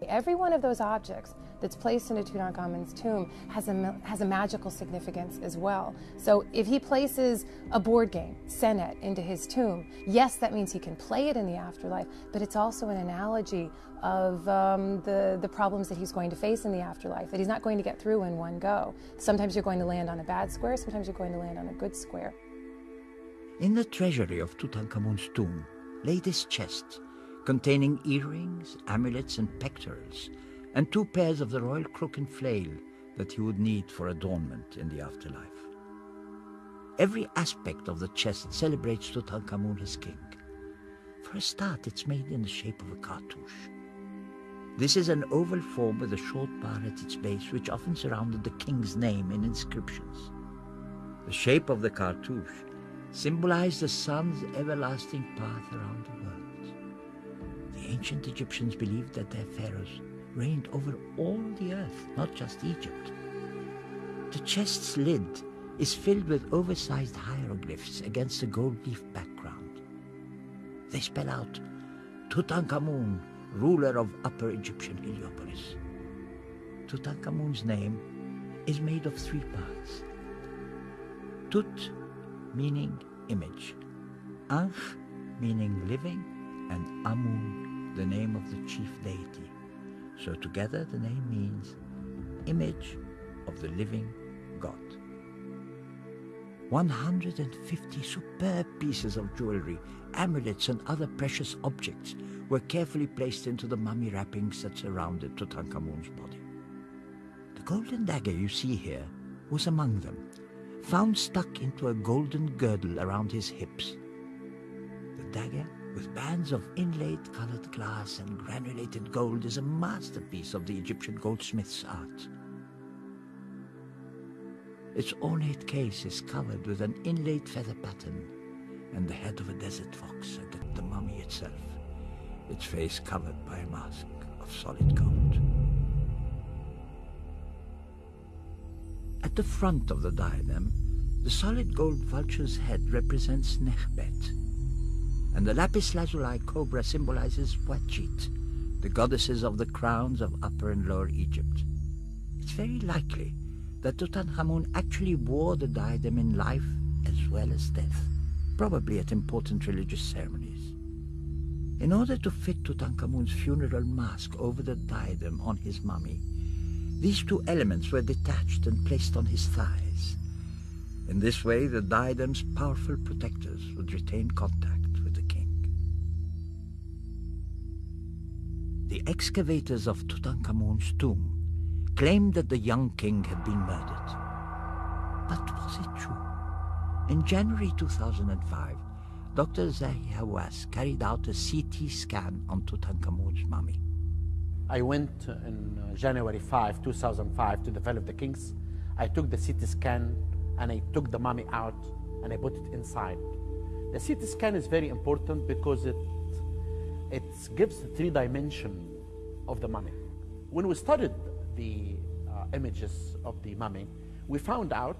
D: Every one of those objects that's placed into Tutankhamun's tomb has a, has a magical significance as well. So if he places a board game, Senet, into his tomb, yes, that means he can play it in the afterlife, but it's also an analogy of um, the, the problems that he's going to face in the afterlife, that he's not going to get through in one go. Sometimes you're going to land on a bad square, sometimes you're going to land on a good square.
A: In the treasury of Tutankhamun's tomb lay this chest containing earrings, amulets, and pectorals, and two pairs of the royal crook and flail that he would need for adornment in the afterlife. Every aspect of the chest celebrates Tutankhamun as king. For a start, it's made in the shape of a cartouche. This is an oval form with a short bar at its base which often surrounded the king's name in inscriptions. The shape of the cartouche symbolized the sun's everlasting path around the world. Ancient Egyptians believed that their pharaohs reigned over all the earth, not just Egypt. The chest's lid is filled with oversized hieroglyphs against a gold leaf background. They spell out Tutankhamun, ruler of Upper Egyptian Heliopolis. Tutankhamun's name is made of three parts. Tut meaning image, Ankh meaning living, and Amun the name of the chief deity. So together the name means image of the living God. 150 superb pieces of jewelry, amulets, and other precious objects were carefully placed into the mummy wrappings that surrounded Tutankhamun's body. The golden dagger you see here was among them, found stuck into a golden girdle around his hips. The dagger, with bands of inlaid colored glass and granulated gold, is a masterpiece of the Egyptian goldsmith's art. Its ornate case is covered with an inlaid feather pattern and the head of a desert fox and the, mummy itself, its face covered by a mask of solid gold. At the front of the diadem, the solid gold vulture's head represents Nekhbet, and the lapis lazuli cobra symbolizes Wadjet, the goddesses of the crowns of Upper and Lower Egypt. It's very likely that Tutankhamun actually wore the diadem in life as well as death, probably at important religious ceremonies. In order to fit Tutankhamun's funeral mask over the diadem on his mummy, these two elements were detached and placed on his thighs. In this way, the diadem's powerful protectors would retain contact The excavators of Tutankhamun's tomb claimed that the young king had been murdered. But was it true? In January 2005, Dr. Zahi Hawass carried out a CT scan on Tutankhamun's mummy.
B: I went in uh, January 5, 2005 to develop the Kings. I took the CT scan and I took the mummy out and I put it inside. The CT scan is very important because it, it gives the three dimension of the mummy. When we studied the uh, images of the mummy, we found out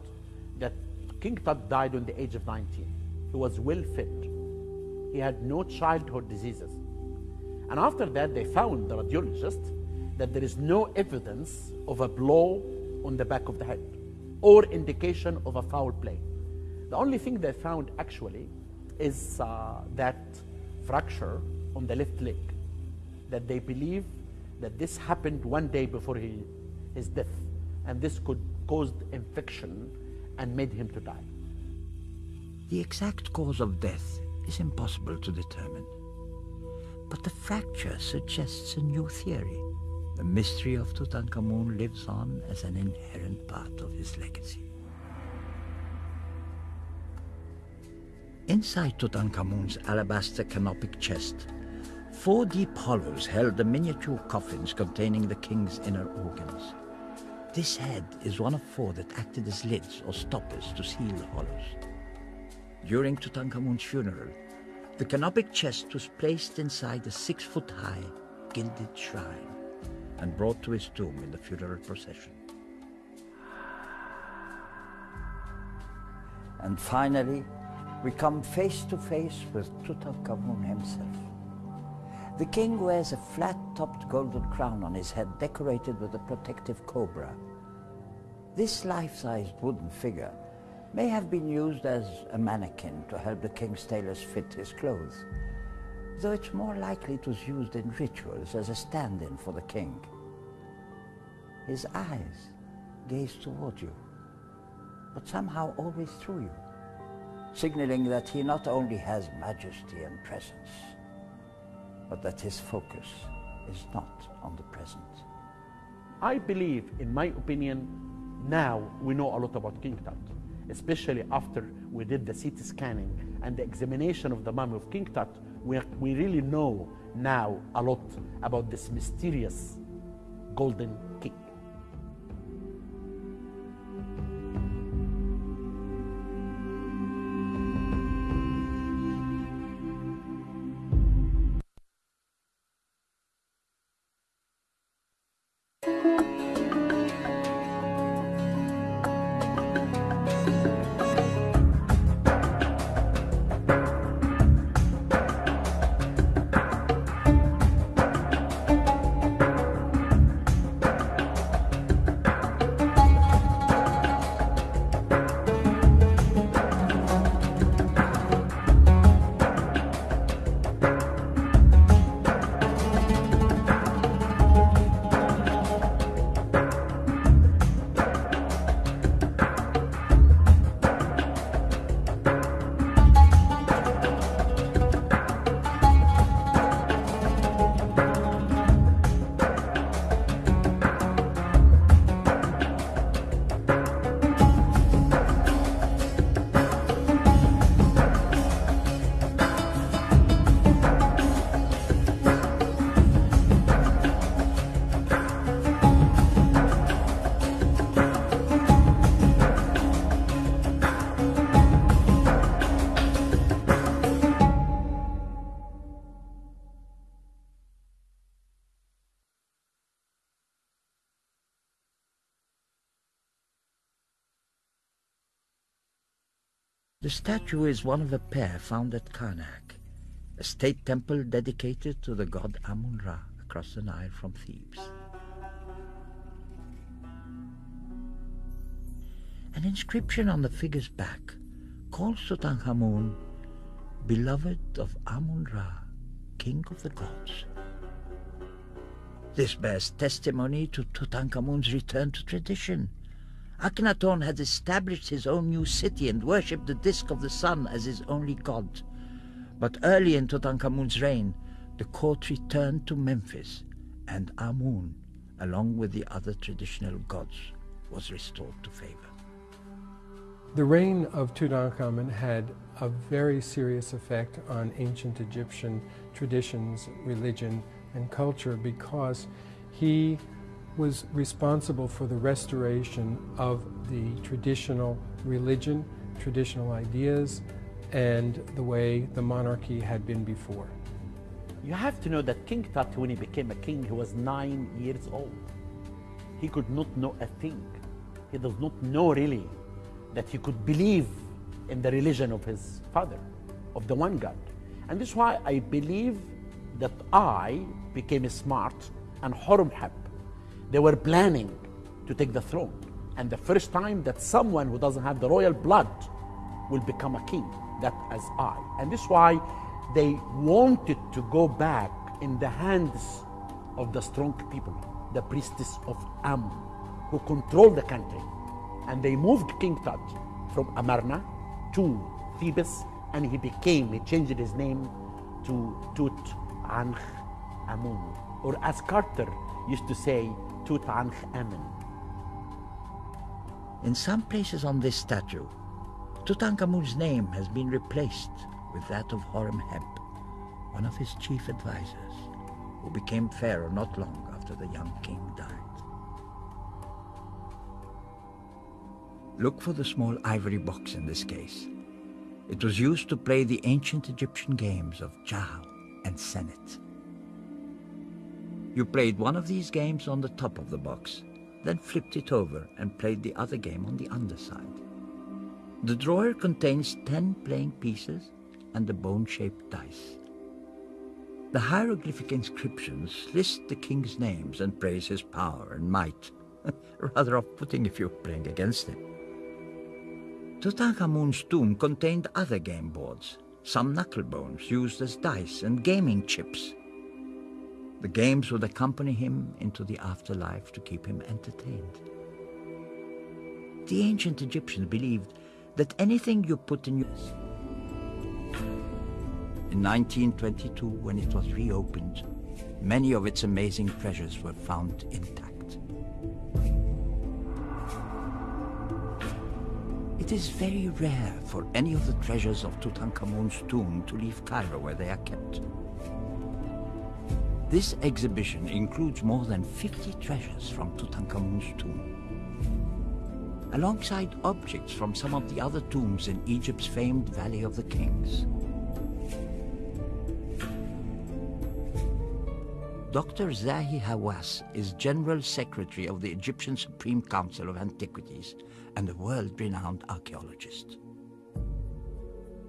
B: that King Tut died on the age of 19. He was well fit. He had no childhood diseases. And after that, they found, the radiologist, that there is no evidence of a blow on the back of the head or indication of a foul play. The only thing they found actually is uh, that fracture on the left leg that they believe that this happened one day before he, his death, and this could cause infection and made him to die.
A: The exact cause of death is impossible to determine. But the fracture suggests a new theory. The mystery of Tutankhamun lives on as an inherent part of his legacy. Inside Tutankhamun's alabaster canopic chest Four deep hollows held the miniature coffins containing the king's inner organs. This head is one of four that acted as lids or stoppers to seal the hollows. During Tutankhamun's funeral, the canopic chest was placed inside a six-foot-high gilded shrine and brought to his tomb in the funeral procession. And finally, we come face to face with Tutankhamun himself. The king wears a flat-topped golden crown on his head decorated with a protective cobra. This life-sized wooden figure may have been used as a mannequin to help the king's tailors fit his clothes, though it's more likely it was used in rituals as a stand-in for the king. His eyes gaze toward you, but somehow always through you, signaling that he not only has majesty and presence, but that his focus is not on the present.
B: I believe, in my opinion, now we know a lot about King Tut, especially after we did the CT scanning and the examination of the mummy of King Tut. We, we really know now a lot about this mysterious golden
A: statue is one of a pair found at Karnak, a state temple dedicated to the god Amun-Ra across the Nile from Thebes. An inscription on the figure's back calls Tutankhamun beloved of Amun-Ra, king of the gods. This bears testimony to Tutankhamun's return to tradition. Akhenaton had established his own new city and worshipped the disk of the sun as his only god. But early in Tutankhamun's reign, the court returned to Memphis, and Amun, along with the other traditional gods, was restored to favor.
E: The reign of Tutankhamun had a very serious effect on ancient Egyptian traditions, religion, and culture because he was responsible for the restoration of the traditional religion, traditional ideas, and the way the monarchy had been before.
B: You have to know that King Tut, when he became a king, he was nine years old. He could not know a thing. He does not know really that he could believe in the religion of his father, of the one God. And this is why I believe that Ay became smart and Horemheb they were planning to take the throne. And the first time that someone who doesn't have the royal blood will become a king, that as Ay. And this is why they wanted to go back in the hands of the strong people, the priestess of Amun, who controlled the country. And they moved King Tut from Amarna to Thebes, and he became, he changed his name to Tut Ankh Amun. Or as Carter used to say, Tutankhamun.
A: In some places on this statue, Tutankhamun's name has been replaced with that of Horemheb, one of his chief advisors, who became pharaoh not long after the young king died. Look for the small ivory box in this case. It was used to play the ancient Egyptian games of Jah and Senet. You played one of these games on the top of the box, then flipped it over and played the other game on the underside. The drawer contains 10 playing pieces and a bone-shaped dice. The hieroglyphic inscriptions list the king's names and praise his power and might. Rather off-putting if you're playing against him. Tutankhamun's tomb contained other game boards, some knuckle bones used as dice and gaming chips. The games would accompany him into the afterlife to keep him entertained. The ancient Egyptians believed that anything you put in your... In 1922, when it was reopened, many of its amazing treasures were found intact. It is very rare for any of the treasures of Tutankhamun's tomb to leave Cairo where they are kept. This exhibition includes more than 50 treasures from Tutankhamun's tomb, alongside objects from some of the other tombs in Egypt's famed Valley of the Kings. Dr. Zahi Hawass is General Secretary of the Egyptian Supreme Council of Antiquities and a world-renowned archaeologist.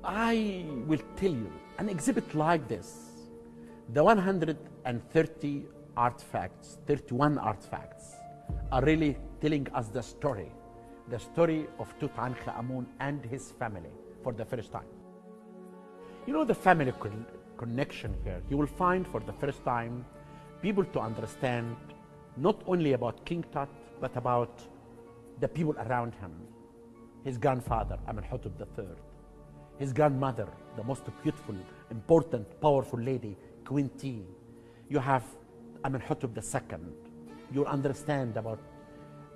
B: I will tell you, an exhibit like this the 130 artifacts, 31 artifacts, are really telling us the story, the story of Tutankhamun and his family for the first time. You know the family con connection here. You will find for the first time people to understand not only about King Tut, but about the people around him. His grandfather, Amenhotep III. His grandmother, the most beautiful, important, powerful lady, Queen Tiye. You have Amenhotep II. You'll understand about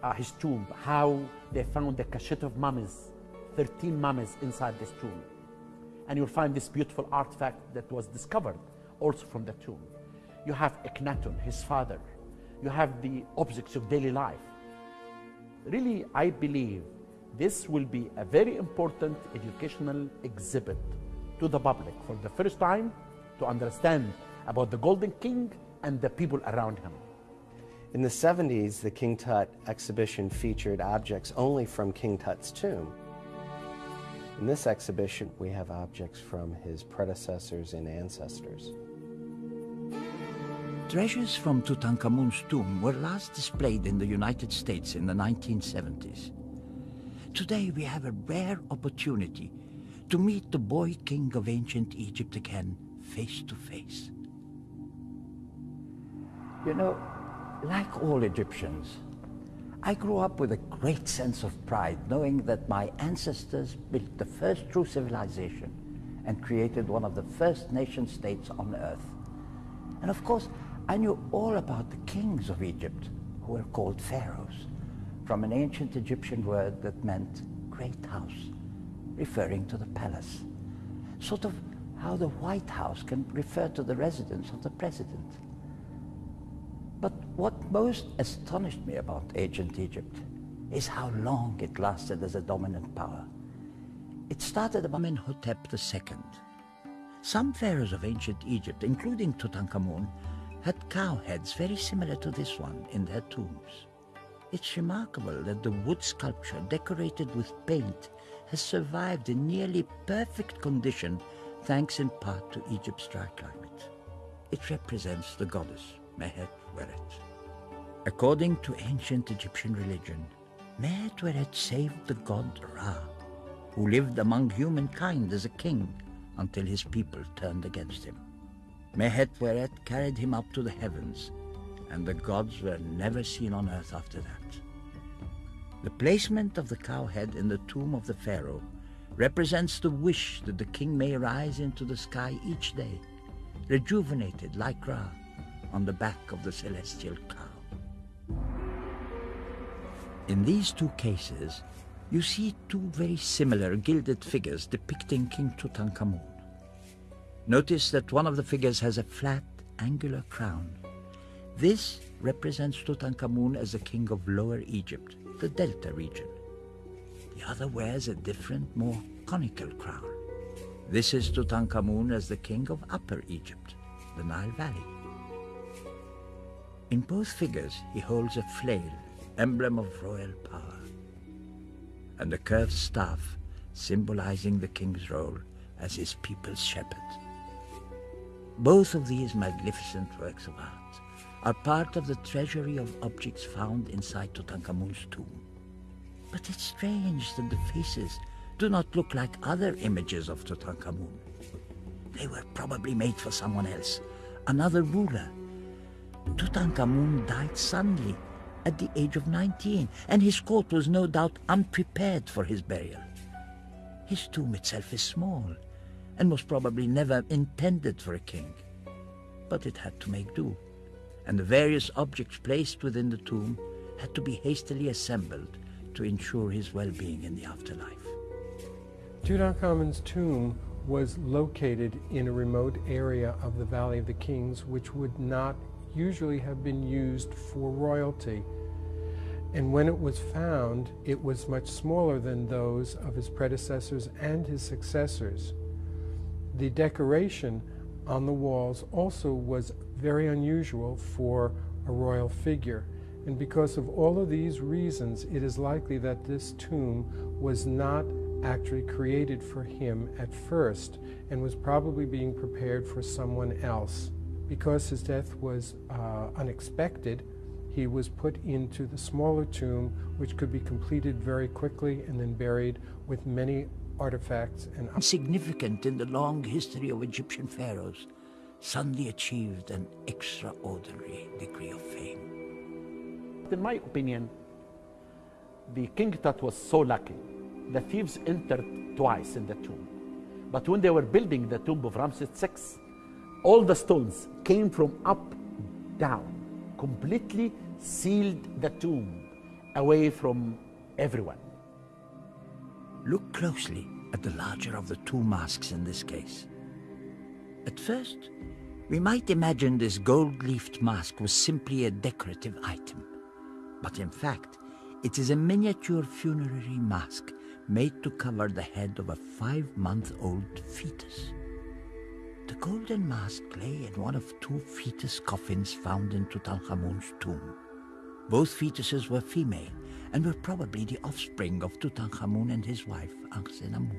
B: uh, his tomb, how they found the cachet of mummies, 13 mummies inside this tomb. And you'll find this beautiful artifact that was discovered also from the tomb. You have Akhenaton, his father. You have the objects of daily life. Really, I believe this will be a very important educational exhibit to the public for the first time to understand about the Golden King and the people around him.
C: In the 70s, the King Tut exhibition featured objects only from King Tut's tomb. In this exhibition, we have objects from his predecessors and ancestors.
A: Treasures from Tutankhamun's tomb were last displayed in the United States in the 1970s. Today we have a rare opportunity to meet the boy king of ancient Egypt again, face to face. You know, like all Egyptians, I grew up with a great sense of pride knowing that my ancestors built the first true civilization and created one of the first nation states on earth. And of course, I knew all about the kings of Egypt, who were called pharaohs, from an ancient Egyptian word that meant great house, referring to the palace. Sort of how the White House can refer to the residence of the president. But what most astonished me about ancient Egypt is how long it lasted as a dominant power. It started about Amenhotep II. Some pharaohs of ancient Egypt, including Tutankhamun, had cow heads very similar to this one in their tombs. It's remarkable that the wood sculpture decorated with paint has survived in nearly perfect condition thanks in part to Egypt's dry climate. It represents the goddess Mehet According to ancient Egyptian religion, Weret saved the god Ra, who lived among humankind as a king until his people turned against him. Mehet Weret carried him up to the heavens, and the gods were never seen on earth after that. The placement of the cow head in the tomb of the pharaoh represents the wish that the king may rise into the sky each day, rejuvenated like Ra, on the back of the celestial cow. In these two cases, you see two very similar gilded figures depicting King Tutankhamun. Notice that one of the figures has a flat, angular crown. This represents Tutankhamun as the king of Lower Egypt, the Delta region. The other wears a different, more conical crown. This is Tutankhamun as the king of Upper Egypt, the Nile Valley. In both figures, he holds a flail, emblem of royal power, and a curved staff symbolizing the king's role as his people's shepherd. Both of these magnificent works of art are part of the treasury of objects found inside Tutankhamun's tomb. But it's strange that the faces do not look like other images of Tutankhamun. They were probably made for someone else, another ruler, Tutankhamun died suddenly at the age of 19, and his court was no doubt unprepared for his burial. His tomb itself is small, and was probably never intended for a king. But it had to make do, and the various objects placed within the tomb had to be hastily assembled to ensure his well-being in the afterlife.
E: Tutankhamun's tomb was located in a remote area of the Valley of the Kings, which would not usually have been used for royalty. And when it was found, it was much smaller than those of his predecessors and his successors. The decoration on the walls also was very unusual for a royal figure. And because of all of these reasons, it is likely that this tomb was not actually created for him at first and was probably being prepared for someone else. Because his death was uh, unexpected, he was put into the smaller tomb, which could be completed very quickly and then buried with many artifacts and
A: significant in the long history of Egyptian pharaohs, suddenly achieved an extraordinary degree of fame.
B: In my opinion, the King Tut was so lucky. The thieves entered twice in the tomb. But when they were building the tomb of Ramses VI, all the stones came from up down, completely sealed the tomb away from everyone.
A: Look closely at the larger of the two masks in this case. At first, we might imagine this gold-leafed mask was simply a decorative item. But in fact, it is a miniature funerary mask made to cover the head of a five-month-old fetus. The golden mask lay in one of two fetus coffins found in Tutankhamun's tomb. Both fetuses were female and were probably the offspring of Tutankhamun and his wife, Ankhesenamun.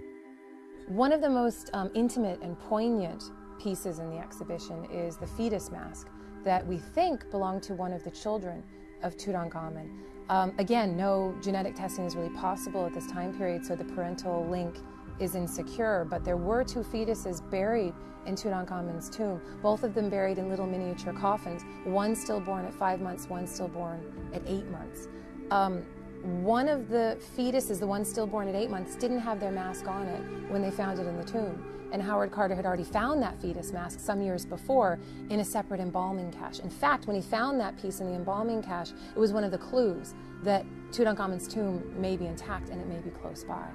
D: One of the most um, intimate and poignant pieces in the exhibition is the fetus mask that we think belonged to one of the children of Tutankhamun. Um, again, no genetic testing is really possible at this time period, so the parental link is insecure, but there were two fetuses buried in Tutankhamun's tomb, both of them buried in little miniature coffins, one stillborn at five months, one stillborn at eight months. Um, one of the fetuses, the one stillborn at eight months, didn't have their mask on it when they found it in the tomb. And Howard Carter had already found that fetus mask some years before in a separate embalming cache. In fact, when he found that piece in the embalming cache, it was one of the clues that Tutankhamun's tomb may be intact and it may be close by.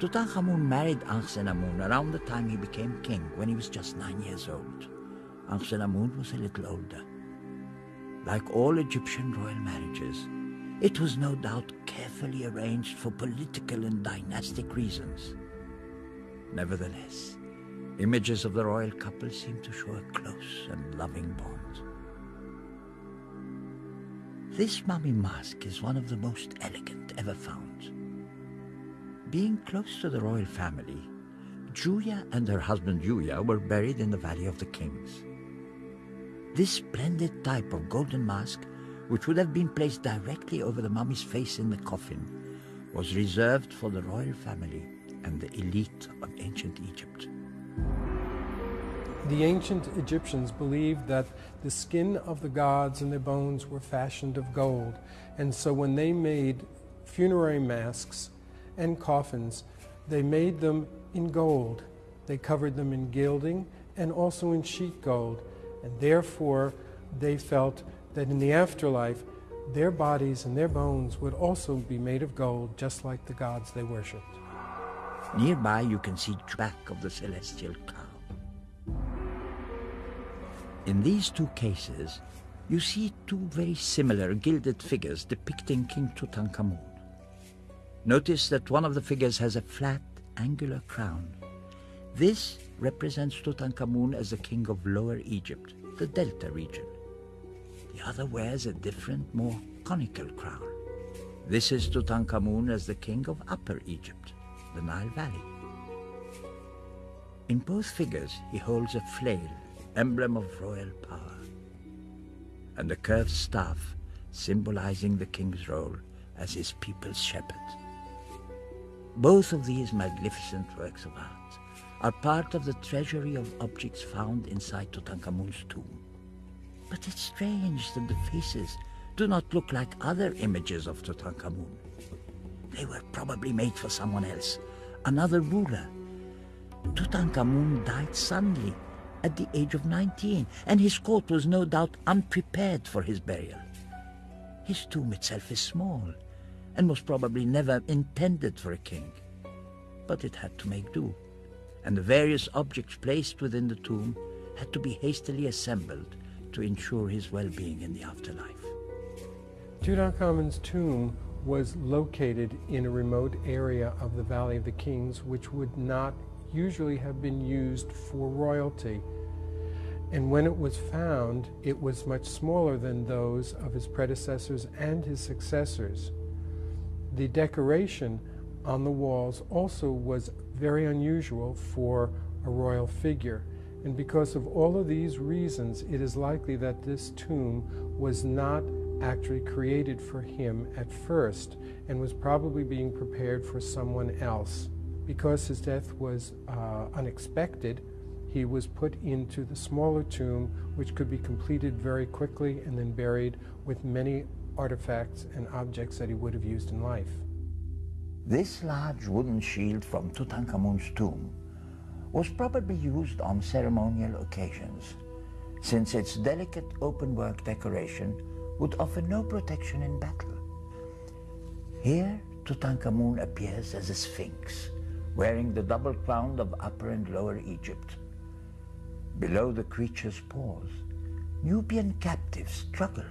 A: Tutankhamun married Ankhesenamun around the time he became king, when he was just nine years old. Ankhesenamun was a little older. Like all Egyptian royal marriages, it was no doubt carefully arranged for political and dynastic reasons. Nevertheless, images of the royal couple seem to show a close and loving bond. This mummy mask is one of the most elegant ever found. Being close to the royal family, Thuya and her husband Yuya were buried in the Valley of the Kings. This splendid type of golden mask, which would have been placed directly over the mummy's face in the coffin, was reserved for the royal family and the elite of ancient Egypt.
E: The ancient Egyptians believed that the skin of the gods and their bones were fashioned of gold, and so when they made funerary masks, and coffins. They made them in gold. They covered them in gilding and also in sheet gold. And therefore, they felt that in the afterlife, their bodies and their bones would also be made of gold, just like the gods they worshipped.
A: Nearby, you can see the back of the celestial cow. In these two cases, you see two very similar gilded figures depicting King Tutankhamun. Notice that one of the figures has a flat, angular crown. This represents Tutankhamun as the king of Lower Egypt, the Delta region. The other wears a different, more conical crown. This is Tutankhamun as the king of Upper Egypt, the Nile Valley. In both figures, he holds a flail, emblem of royal power, and a curved staff symbolizing the king's role as his people's shepherd. Both of these magnificent works of art are part of the treasury of objects found inside Tutankhamun's tomb. But it's strange that the faces do not look like other images of Tutankhamun. They were probably made for someone else, another ruler. Tutankhamun died suddenly at the age of 19, and his court was no doubt unprepared for his burial. His tomb itself is small, and was probably never intended for a king. But it had to make do, and the various objects placed within the tomb had to be hastily assembled to ensure his well-being in the afterlife.
E: Tutankhamun's tomb was located in a remote area of the Valley of the Kings, which would not usually have been used for royalty. And when it was found, it was much smaller than those of his predecessors and his successors. The decoration on the walls also was very unusual for a royal figure. And because of all of these reasons, it is likely that this tomb was not actually created for him at first and was probably being prepared for someone else. Because his death was uh, unexpected, he was put into the smaller tomb, which could be completed very quickly and then buried with many artifacts and objects that he would have used in life.
A: This large wooden shield from Tutankhamun's tomb was probably used on ceremonial occasions, since its delicate open-work decoration would offer no protection in battle. Here, Tutankhamun appears as a sphinx, wearing the double crown of Upper and Lower Egypt. Below the creature's paws, Nubian captives struggle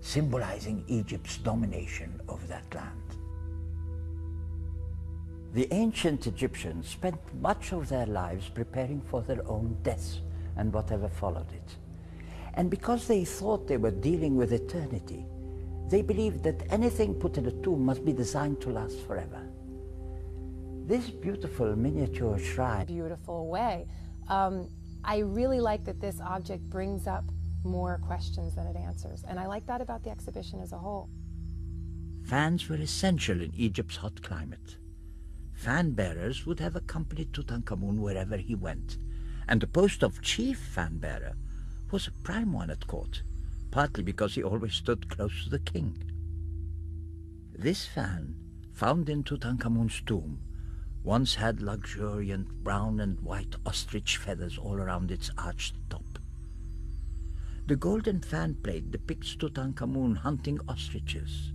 A: symbolizing Egypt's domination over that land. The ancient Egyptians spent much of their lives preparing for their own deaths and whatever followed it. And because they thought they were dealing with eternity, they believed that anything put in a tomb must be designed to last forever. This beautiful miniature shrine.
D: Beautiful way. Um, I really like that this object brings up more questions than it answers. And I like that about the exhibition as a whole.
A: Fans were essential in Egypt's hot climate. Fan bearers would have accompanied Tutankhamun wherever he went, and the post of chief fan bearer was a prime one at court, partly because he always stood close to the king. This fan, found in Tutankhamun's tomb, once had luxuriant brown and white ostrich feathers all around its arched top. The golden fan plate depicts Tutankhamun hunting ostriches.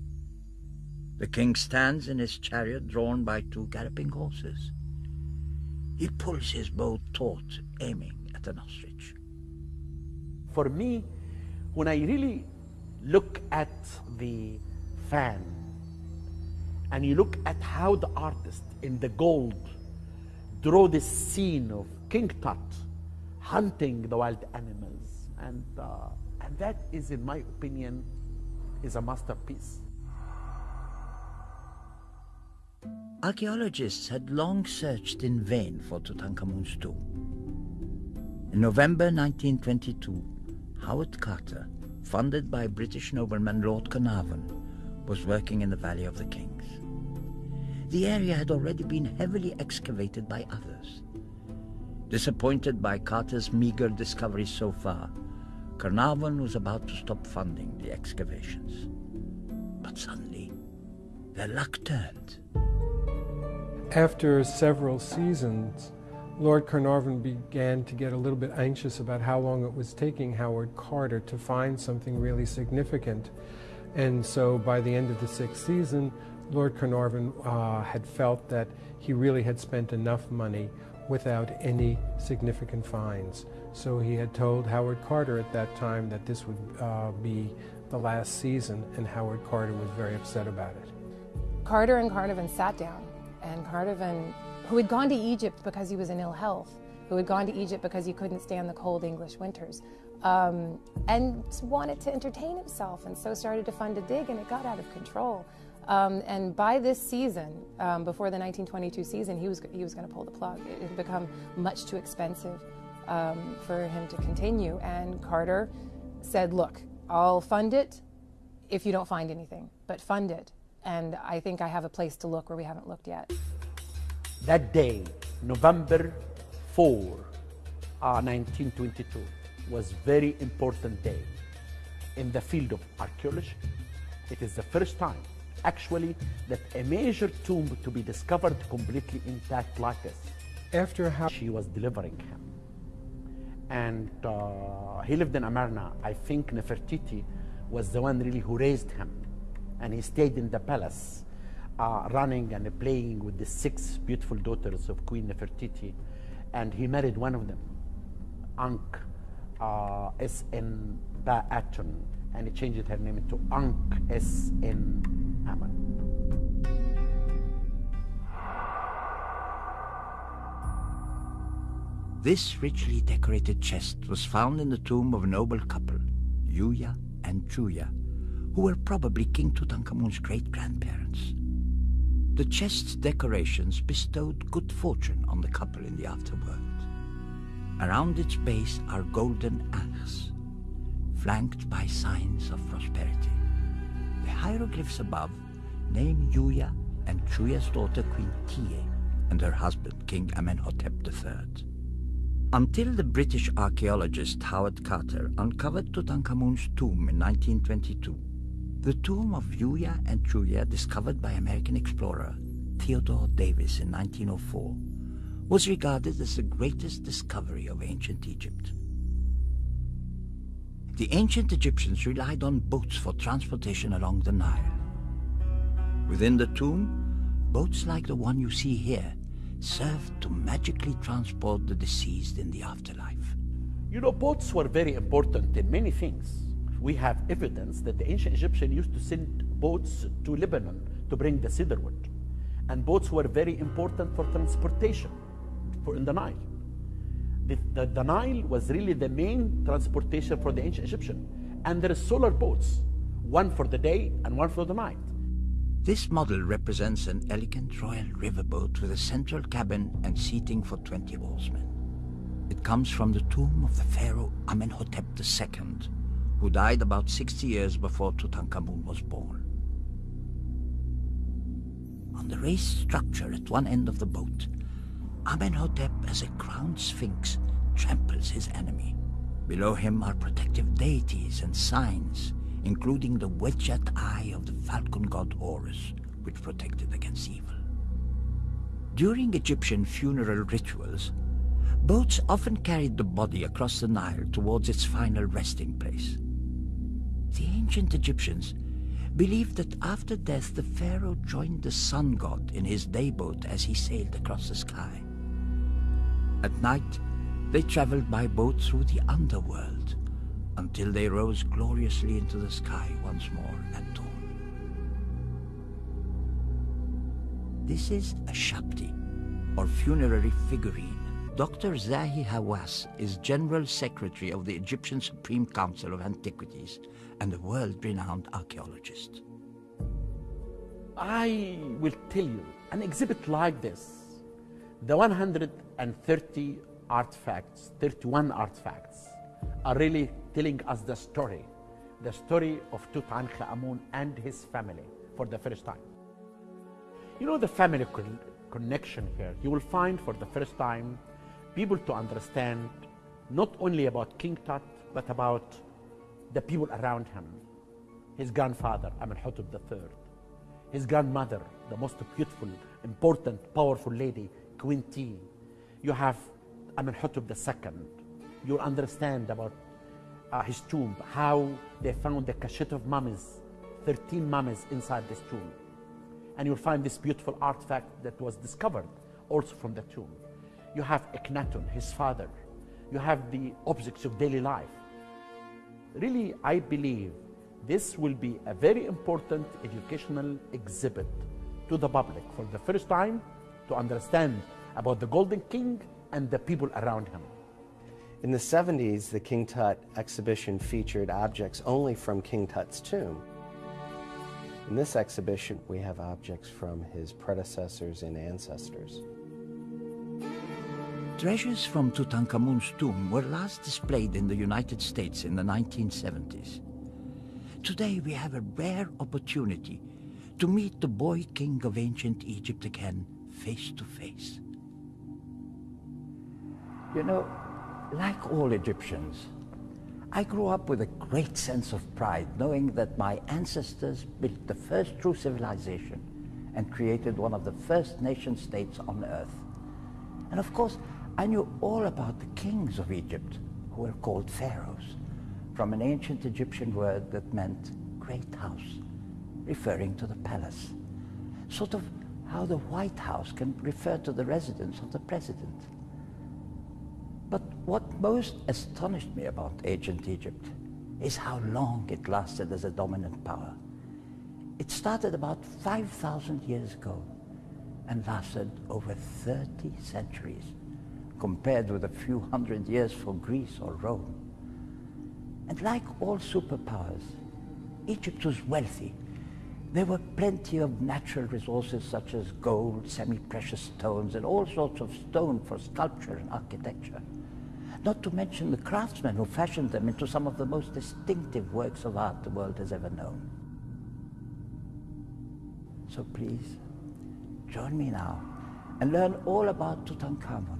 A: The king stands in his chariot drawn by two galloping horses. He pulls his bow taut, aiming at an ostrich.
B: For me, when I really look at the fan and you look at how the artist in the gold draw this scene of King Tut hunting the wild animals and uh, and that is in my opinion is a masterpiece
A: Archaeologists had long searched in vain for Tutankhamun's tomb. In November 1922, Howard Carter, funded by British nobleman Lord Carnarvon, was working in the Valley of the Kings. The area had already been heavily excavated by others. Disappointed by Carter's meager discoveries so far, Carnarvon was about to stop funding the excavations. But suddenly, their luck turned.
E: After several seasons, Lord Carnarvon began to get a little bit anxious about how long it was taking Howard Carter to find something really significant. And so by the end of the sixth season, Lord Carnarvon uh, had felt that he really had spent enough money without any significant finds. So he had told Howard Carter at that time that this would uh, be the last season, and Howard Carter was very upset about it.
D: Carter and Carnarvon sat down and Carnarvon, who had gone to Egypt because he was in ill health, who had gone to Egypt because he couldn't stand the cold English winters, um, and wanted to entertain himself, and so started to fund a dig, and it got out of control. Um, and by this season, um, before the 1922 season, he was he was going to pull the plug. It had become much too expensive um, for him to continue. And Carter said, "Look, I'll fund it if you don't find anything, but fund it and I think I have a place to look where we haven't looked yet.
B: That day, November 4, uh, 1922, was very important day in the field of archaeology. It is the first time, actually, that a major tomb to be discovered completely intact like this.
E: After how
B: she was delivering him, and uh, he lived in Amarna. I think Nefertiti was the one really who raised him and he stayed in the palace, uh, running and playing with the six beautiful daughters of Queen Nefertiti, and he married one of them, Ankh uh, S.N. Ba'atun, and he changed her name to Ankh S.N. Aman.
A: This richly decorated chest was found in the tomb of a noble couple, Yuya and Thuya, who were probably King Tutankhamun's great-grandparents. The chest's decorations bestowed good fortune on the couple in the afterworld. Around its base are golden ankhs, flanked by signs of prosperity. The hieroglyphs above name Yuya and Thuya's daughter Queen Tiye and her husband King Amenhotep III. Until the British archaeologist Howard Carter uncovered Tutankhamun's tomb in 1922, the tomb of Yuya and Thuya, discovered by American explorer Theodore Davis in 1904, was regarded as the greatest discovery of ancient Egypt. The ancient Egyptians relied on boats for transportation along the Nile. Within the tomb, boats like the one you see here served to magically transport the deceased in the afterlife.
B: You know, boats were very important in many things we have evidence that the ancient Egyptians used to send boats to Lebanon to bring the cedar wood. And boats were very important for transportation for in the Nile. The, the, the Nile was really the main transportation for the ancient Egyptian. And there are solar boats, one for the day and one for the night.
A: This model represents an elegant royal riverboat with a central cabin and seating for 20 oarsmen. It comes from the tomb of the pharaoh Amenhotep II, who died about 60 years before Tutankhamun was born. On the raised structure at one end of the boat, Amenhotep as a crowned sphinx tramples his enemy. Below him are protective deities and signs including the Wadjet eye of the falcon god Horus, which protected against evil. During Egyptian funeral rituals, boats often carried the body across the Nile towards its final resting place. The ancient Egyptians believed that after death the pharaoh joined the sun god in his day boat as he sailed across the sky. At night, they traveled by boat through the underworld, until they rose gloriously into the sky once more at dawn. This is a shabti, or funerary figurine. Dr. Zahi Hawass is General Secretary of the Egyptian Supreme Council of Antiquities and a world-renowned archaeologist.
B: I will tell you, an exhibit like this, the 130 artifacts, 31 artifacts, are really telling us the story, the story of Tutankhamun and his family for the first time. You know the family con- connection here. You will find for the first time people to understand not only about King Tut, but about the people around him. His grandfather, Amenhotep III. His grandmother, the most beautiful, important, powerful lady, Queen Tiye. You have Amenhotep II. You'll understand about uh, his tomb, how they found the cachet of mummies, 13 mummies inside this tomb. And you'll find this beautiful artifact that was discovered also from the tomb. You have Akhenaten, his father. You have the objects of daily life. Really, I believe this will be a very important educational exhibit to the public for the first time to understand about the Golden King and the people around him.
C: In the 70s, the King Tut exhibition featured objects only from King Tut's tomb. In this exhibition, we have objects from his predecessors and ancestors.
A: Treasures from Tutankhamun's tomb were last displayed in the United States in the 1970s. Today we have a rare opportunity to meet the boy king of ancient Egypt again face to face. You know, like all Egyptians, I grew up with a great sense of pride knowing that my ancestors built the first true civilization and created one of the first nation states on earth. And of course, I knew all about the kings of Egypt, who were called pharaohs, from an ancient Egyptian word that meant great house, referring to the palace. Sort of how the White House can refer to the residence of the president. But what most astonished me about ancient Egypt is how long it lasted as a dominant power. It started about 5,000 years ago and lasted over 30 centuries, compared with a few hundred years for Greece or Rome. And like all superpowers, Egypt was wealthy. There were plenty of natural resources such as gold, semi-precious stones, and all sorts of stone for sculpture and architecture. Not to mention the craftsmen who fashioned them into some of the most distinctive works of art the world has ever known. So please, join me now and learn all about Tutankhamun.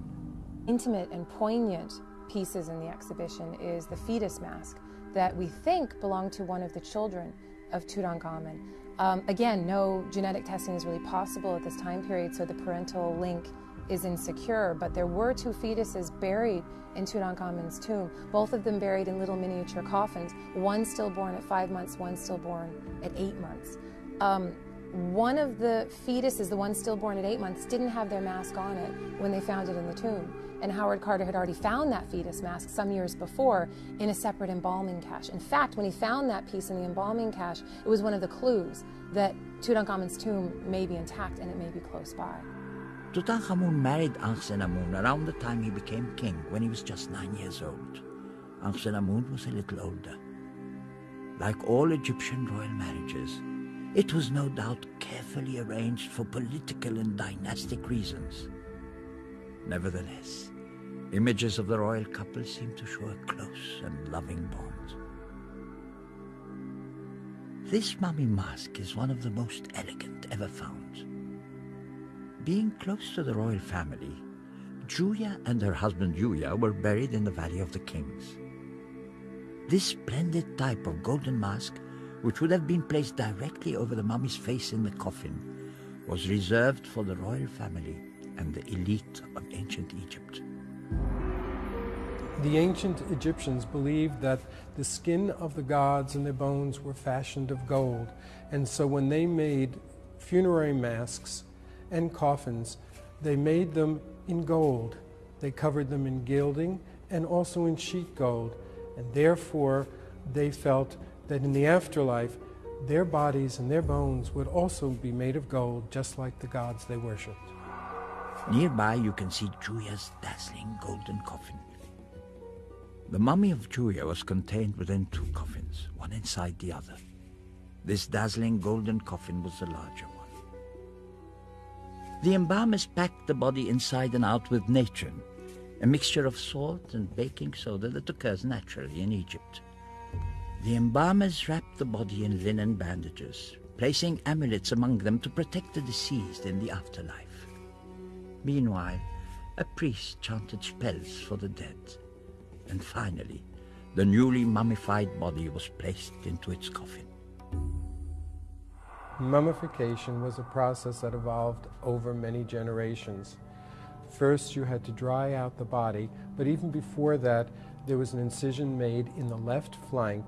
D: Intimate and poignant pieces in the exhibition is the fetus mask that we think belonged to one of the children of Tutankhamun. Um, again, no genetic testing is really possible at this time period, so the parental link is insecure, but there were two fetuses buried in Tutankhamun's tomb, both of them buried in little miniature coffins, one stillborn at five months, one stillborn at eight months. Um, one of the fetuses, the one stillborn at eight months, didn't have their mask on it when they found it in the tomb. And Howard Carter had already found that fetus mask some years before in a separate embalming cache. In fact, when he found that piece in the embalming cache, it was one of the clues that Tutankhamun's tomb may be intact and it may be close by.
A: Tutankhamun married Ankhesenamun around the time he became king, when he was just nine years old. Ankhesenamun was a little older. Like all Egyptian royal marriages, it was no doubt carefully arranged for political and dynastic reasons. Nevertheless, images of the royal couple seem to show a close and loving bond. This mummy mask is one of the most elegant ever found. Being close to the royal family, Thuya and her husband Yuya were buried in the Valley of the Kings. This splendid type of golden mask, which would have been placed directly over the mummy's face in the coffin, was reserved for the royal family and the elite of ancient Egypt.
E: The ancient Egyptians believed that the skin of the gods and their bones were fashioned of gold, and so when they made funerary masks and coffins, they made them in gold. They covered them in gilding and also in sheet gold, and therefore they felt that in the afterlife, their bodies and their bones would also be made of gold, just like the gods they worshipped.
A: Nearby, you can see Thuya's dazzling golden coffin. The mummy of Thuya was contained within two coffins, one inside the other. This dazzling golden coffin was the larger one. The embalmers packed the body inside and out with natron, a mixture of salt and baking soda that occurs naturally in Egypt. The embalmers wrapped the body in linen bandages, placing amulets among them to protect the deceased in the afterlife. Meanwhile, a priest chanted spells for the dead. And finally, the newly mummified body was placed into its coffin.
E: Mummification was a process that evolved over many generations. First, you had to dry out the body, but even before that, there was an incision made in the left flank,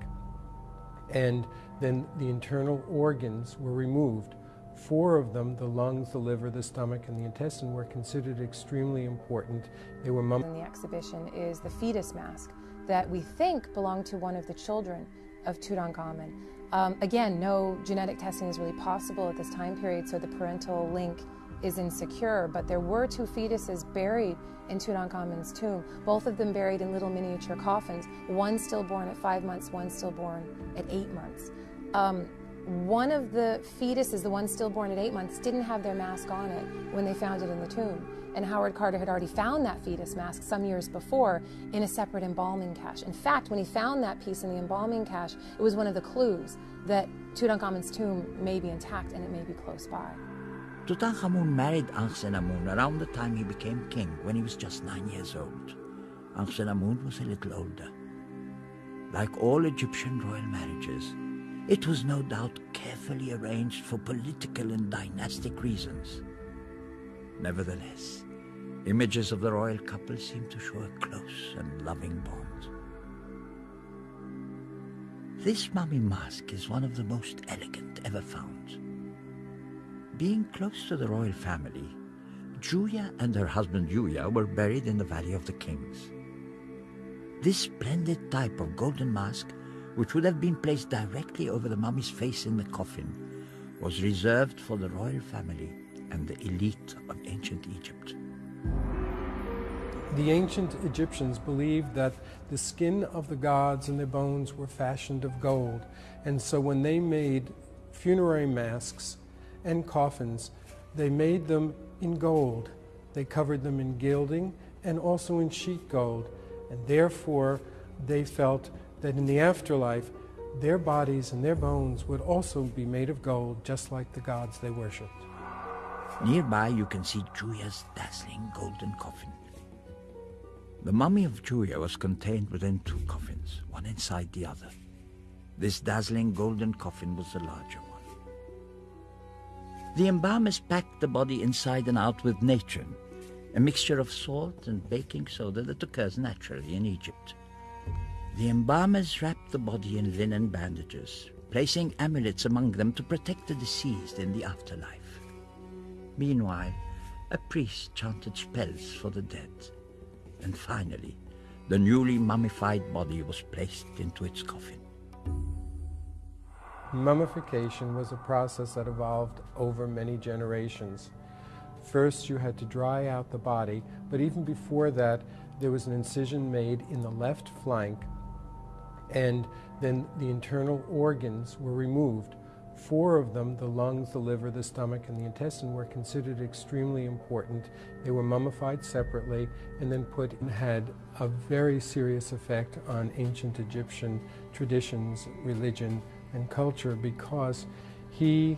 E: and then the internal organs were removed. Four of them, the lungs, the liver, the stomach, and the intestine, were considered extremely important. They were mum-
D: In the exhibition is the fetus mask that we think belonged to one of the children of Tutankhamun. Um, again, no genetic testing is really possible at this time period, so the parental link is insecure. But there were two fetuses buried in Tutankhamun's tomb, both of them buried in little miniature coffins, one stillborn at five months, one stillborn at eight months. Um, one of the fetuses, the one stillborn at eight months, didn't have their mask on it when they found it in the tomb. And Howard Carter had already found that fetus mask some years before in a separate embalming cache. In fact, when he found that piece in the embalming cache, it was one of the clues that Tutankhamun's tomb may be intact and it may be close by.
A: Tutankhamun married Ankhesenamun around the time he became king, when he was just nine years old. Ankhesenamun was a little older. Like all Egyptian royal marriages, it was no doubt carefully arranged for political and dynastic reasons. Nevertheless, images of the royal couple seem to show a close and loving bond. This mummy mask is one of the most elegant ever found. Being close to the royal family, Thuya and her husband Yuya were buried in the Valley of the Kings. This splendid type of golden mask, which would have been placed directly over the mummy's face in the coffin, was reserved for the royal family and the elite of ancient Egypt.
E: The ancient Egyptians believed that the skin of the gods and their bones were fashioned of gold, and so when they made funerary masks and coffins, they made them in gold. They covered them in gilding and also in sheet gold, and therefore they felt that in the afterlife, their bodies and their bones would also be made of gold, just like the gods they worshipped.
A: Nearby, you can see Thuya's dazzling golden coffin. The mummy of Thuya was contained within two coffins, one inside the other. This dazzling golden coffin was the larger one. The embalmers packed the body inside and out with natron, a mixture of salt and baking soda that occurs naturally in Egypt. The embalmers wrapped the body in linen bandages, placing amulets among them to protect the deceased in the afterlife. Meanwhile, a priest chanted spells for the dead. And finally, the newly mummified body was placed into its coffin.
E: Mummification was a process that evolved over many generations. First, you had to dry out the body, but even before that, there was an incision made in the left flank, and then the internal organs were removed. Four of them, the lungs, the liver, the stomach, and the intestine, were considered extremely important. They were mummified separately and then put and had a very serious effect on ancient Egyptian traditions, religion, and culture because he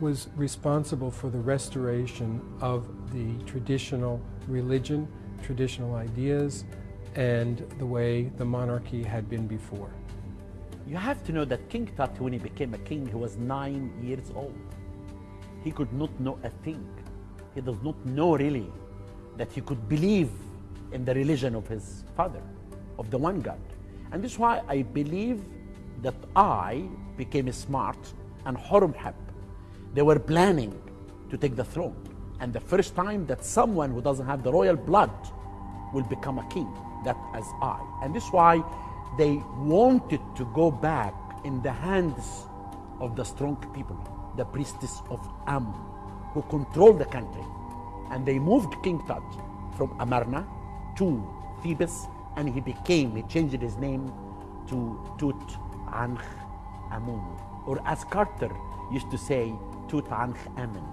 E: was responsible for the restoration of the traditional religion, traditional ideas, and the way the monarchy had been before.
B: You have to know that King Tut, when he became a king, he was nine years old. He could not know a thing. He does not know really that he could believe in the religion of his father, of the one God. And this is why I believe that Ay became smart and Horemheb they were planning to take the throne. And the first time that someone who doesn't have the royal blood will become a king, that as Ay. And this is why they wanted to go back in the hands of the strong people, the priestess of Amun, who controlled the country. And they moved King Tut from Amarna to Thebes, and he became, he changed his name to Tut Ankh Amun. Or as Carter used to say, Tutankhamun.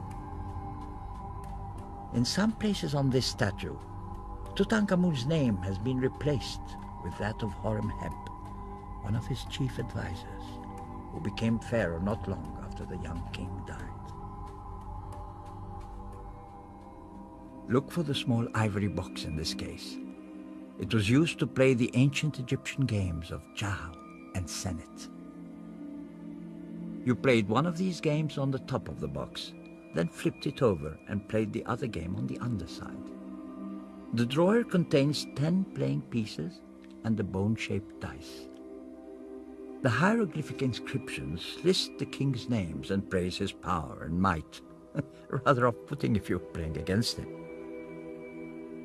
A: In some places on this statue, Tutankhamun's name has been replaced with that of Horemheb, one of his chief advisors, who became pharaoh not long after the young king died. Look for the small ivory box in this case. It was used to play the ancient Egyptian games of Jah and Senet. You played one of these games on the top of the box, then flipped it over and played the other game on the underside. The drawer contains 10 playing pieces and the bone-shaped dice. The hieroglyphic inscriptions list the king's names and praise his power and might. Rather off-putting if you're playing against him.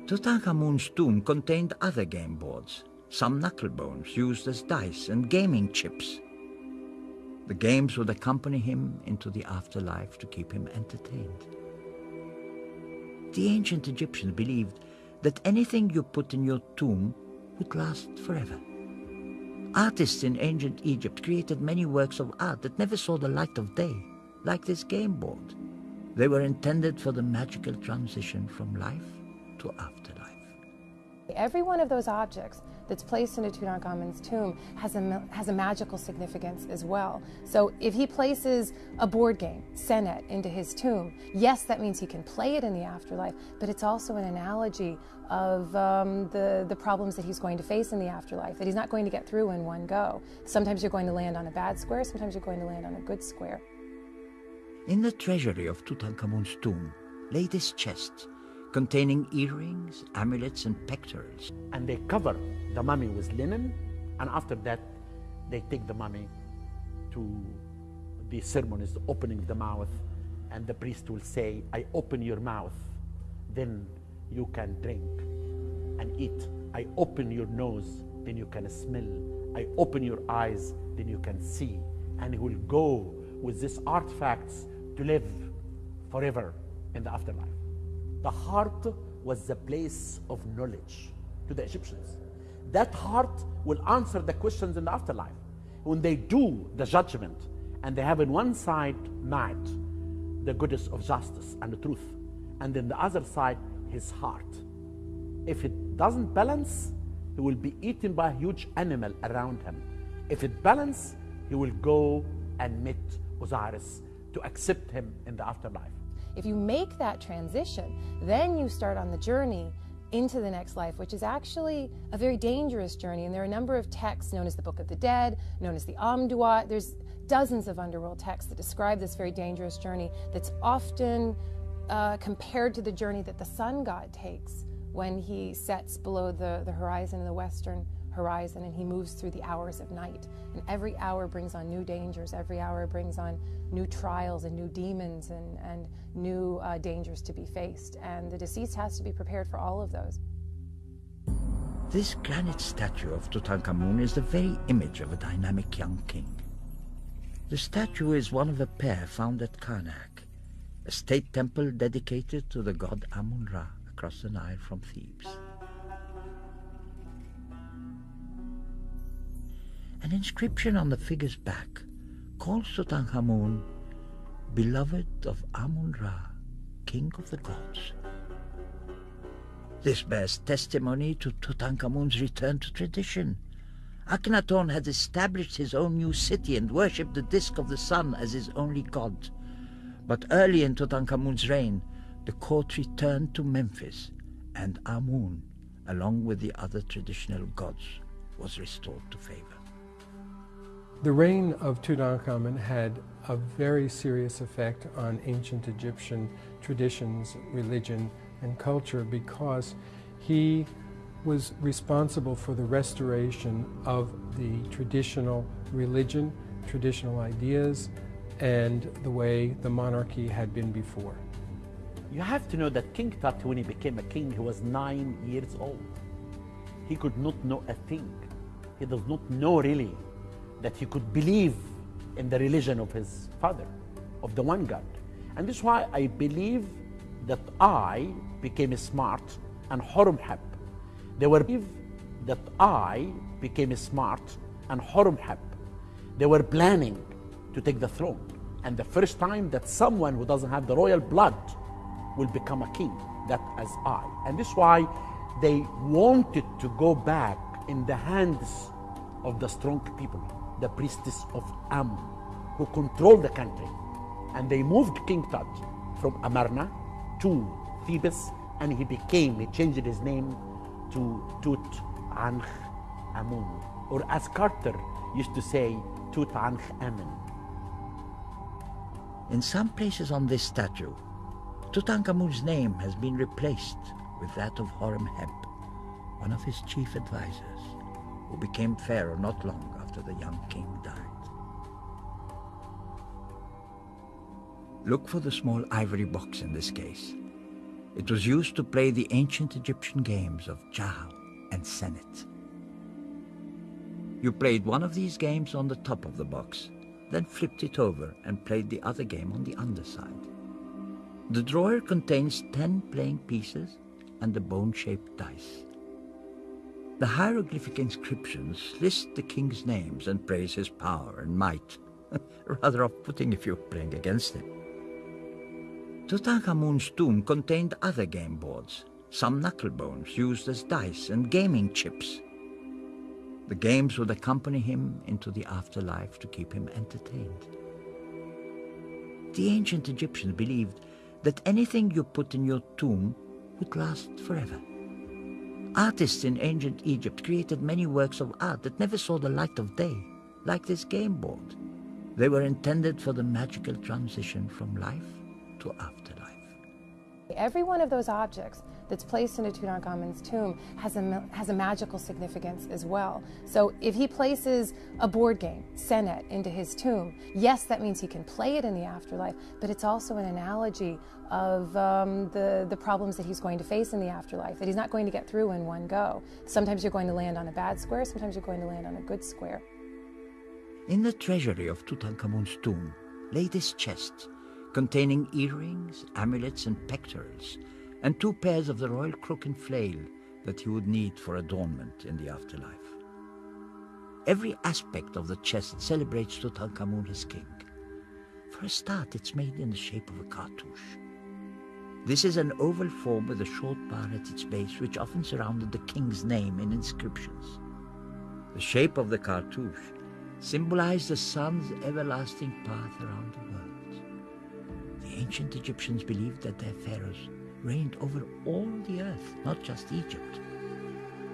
A: Tutankhamun's tomb contained other game boards, some knuckle bones used as dice and gaming chips. The games would accompany him into the afterlife to keep him entertained. The ancient Egyptians believed that anything you put in your tomb would last forever. Artists in ancient Egypt created many works of art that never saw the light of day, like this game board. They were intended for the magical transition from life to afterlife.
D: Every one of those objects that's placed into Tutankhamun's tomb has a, has a magical significance as well. So if he places a board game, Senet, into his tomb, yes, that means he can play it in the afterlife, but it's also an analogy of um, the, the problems that he's going to face in the afterlife, that he's not going to get through in one go. Sometimes you're going to land on a bad square, sometimes you're going to land on a good square.
A: In the treasury of Tutankhamun's tomb lay this chest containing earrings, amulets, and pectorals.
B: And they cover the mummy with linen, and after that, they take the mummy to the ceremonies, opening the mouth, and the priest will say, I open your mouth, then you can drink and eat. I open your nose, then you can smell. I open your eyes, then you can see. And he will go with these artifacts to live forever in the afterlife. The heart was the place of knowledge to the Egyptians. That heart will answer the questions in the afterlife. When they do the judgment and they have in one side Ma'at, the goodness of justice and the truth, and then the other side, his heart. If it doesn't balance, he will be eaten by a huge animal around him. If it balance, he will go and meet Osiris to accept him in the afterlife.
D: If you make that transition, then you start on the journey into the next life, which is actually a very dangerous journey. And there are a number of texts known as the Book of the Dead, known as the Amduat. There's dozens of underworld texts that describe this very dangerous journey that's often uh, compared to the journey that the sun god takes when he sets below the, the horizon in the western horizon and he moves through the hours of night. And every hour brings on new dangers, every hour brings on new trials and new demons and, and new uh, dangers to be faced. And the deceased has to be prepared for all of those.
A: This granite statue of Tutankhamun is the very image of a dynamic young king. The statue is one of a pair found at Karnak, a state temple dedicated to the god Amun-Ra across the Nile from Thebes. An inscription on the figure's back calls Tutankhamun beloved of Amun-Ra, king of the gods. This bears testimony to Tutankhamun's return to tradition. Akhenaton had established his own new city and worshipped the disk of the sun as his only god. But early in Tutankhamun's reign, the court returned to Memphis, and Amun, along with the other traditional gods, was restored to favor.
E: The reign of Tutankhamun had a very serious effect on ancient Egyptian traditions, religion, and culture because he was responsible for the restoration of the traditional religion, traditional ideas, and the way the monarchy had been before.
B: You have to know that King Tut, when he became a king, he was nine years old. He could not know a thing. He does not know really that he could believe in the religion of his father, of the one God. And this is why I believe that I became smart and Horemheb. They were that I became smart and Horemheb. They were planning to take the throne. And the first time that someone who doesn't have the royal blood will become a king, that as Ay. And this is why they wanted to go back in the hands of the strong people, the priestess of Am, who controlled the country. And they moved King Tut from Amarna to Thebes, and he became, he changed his name to Tut Ankh Amun, or as Carter used to say, Tut Ankh Amun.
A: In some places on this statue, Tutankhamun's name has been replaced with that of Horemheb, one of his chief advisors, who became pharaoh not long after the young king died. Look for the small ivory box in this case. It was used to play the ancient Egyptian games of Jah and Senet. You played one of these games on the top of the box, then flipped it over and played the other game on the underside. The drawer contains 10 playing pieces and a bone-shaped dice. The hieroglyphic inscriptions list the king's names and praise his power and might. Rather off-putting if you're playing against him. Tutankhamun's tomb contained other game boards, some knucklebones used as dice and gaming chips. The games would accompany him into the afterlife to keep him entertained. The ancient Egyptians believed that anything you put in your tomb would last forever. Artists in ancient Egypt created many works of art that never saw the light of day, like this game board. They were intended for the magical transition from life to afterlife.
D: Every one of those objects that's placed into Tutankhamun's tomb has a, has a magical significance as well. So if he places a board game, Senet, into his tomb, yes, that means he can play it in the afterlife, but it's also an analogy of um, the, the problems that he's going to face in the afterlife, that he's not going to get through in one go. Sometimes you're going to land on a bad square, sometimes you're going to land on a good square.
A: In the treasury of Tutankhamun's tomb lay this chest containing earrings, amulets, and pectorals, and two pairs of the royal crook and flail that he would need for adornment in the afterlife. Every aspect of the chest celebrates Tutankhamun as king. For a start, it's made in the shape of a cartouche. This is an oval form with a short bar at its base, which often surrounded the king's name in inscriptions. The shape of the cartouche symbolized the sun's everlasting path around the world. The ancient Egyptians believed that their pharaohs reigned over all the earth, not just Egypt.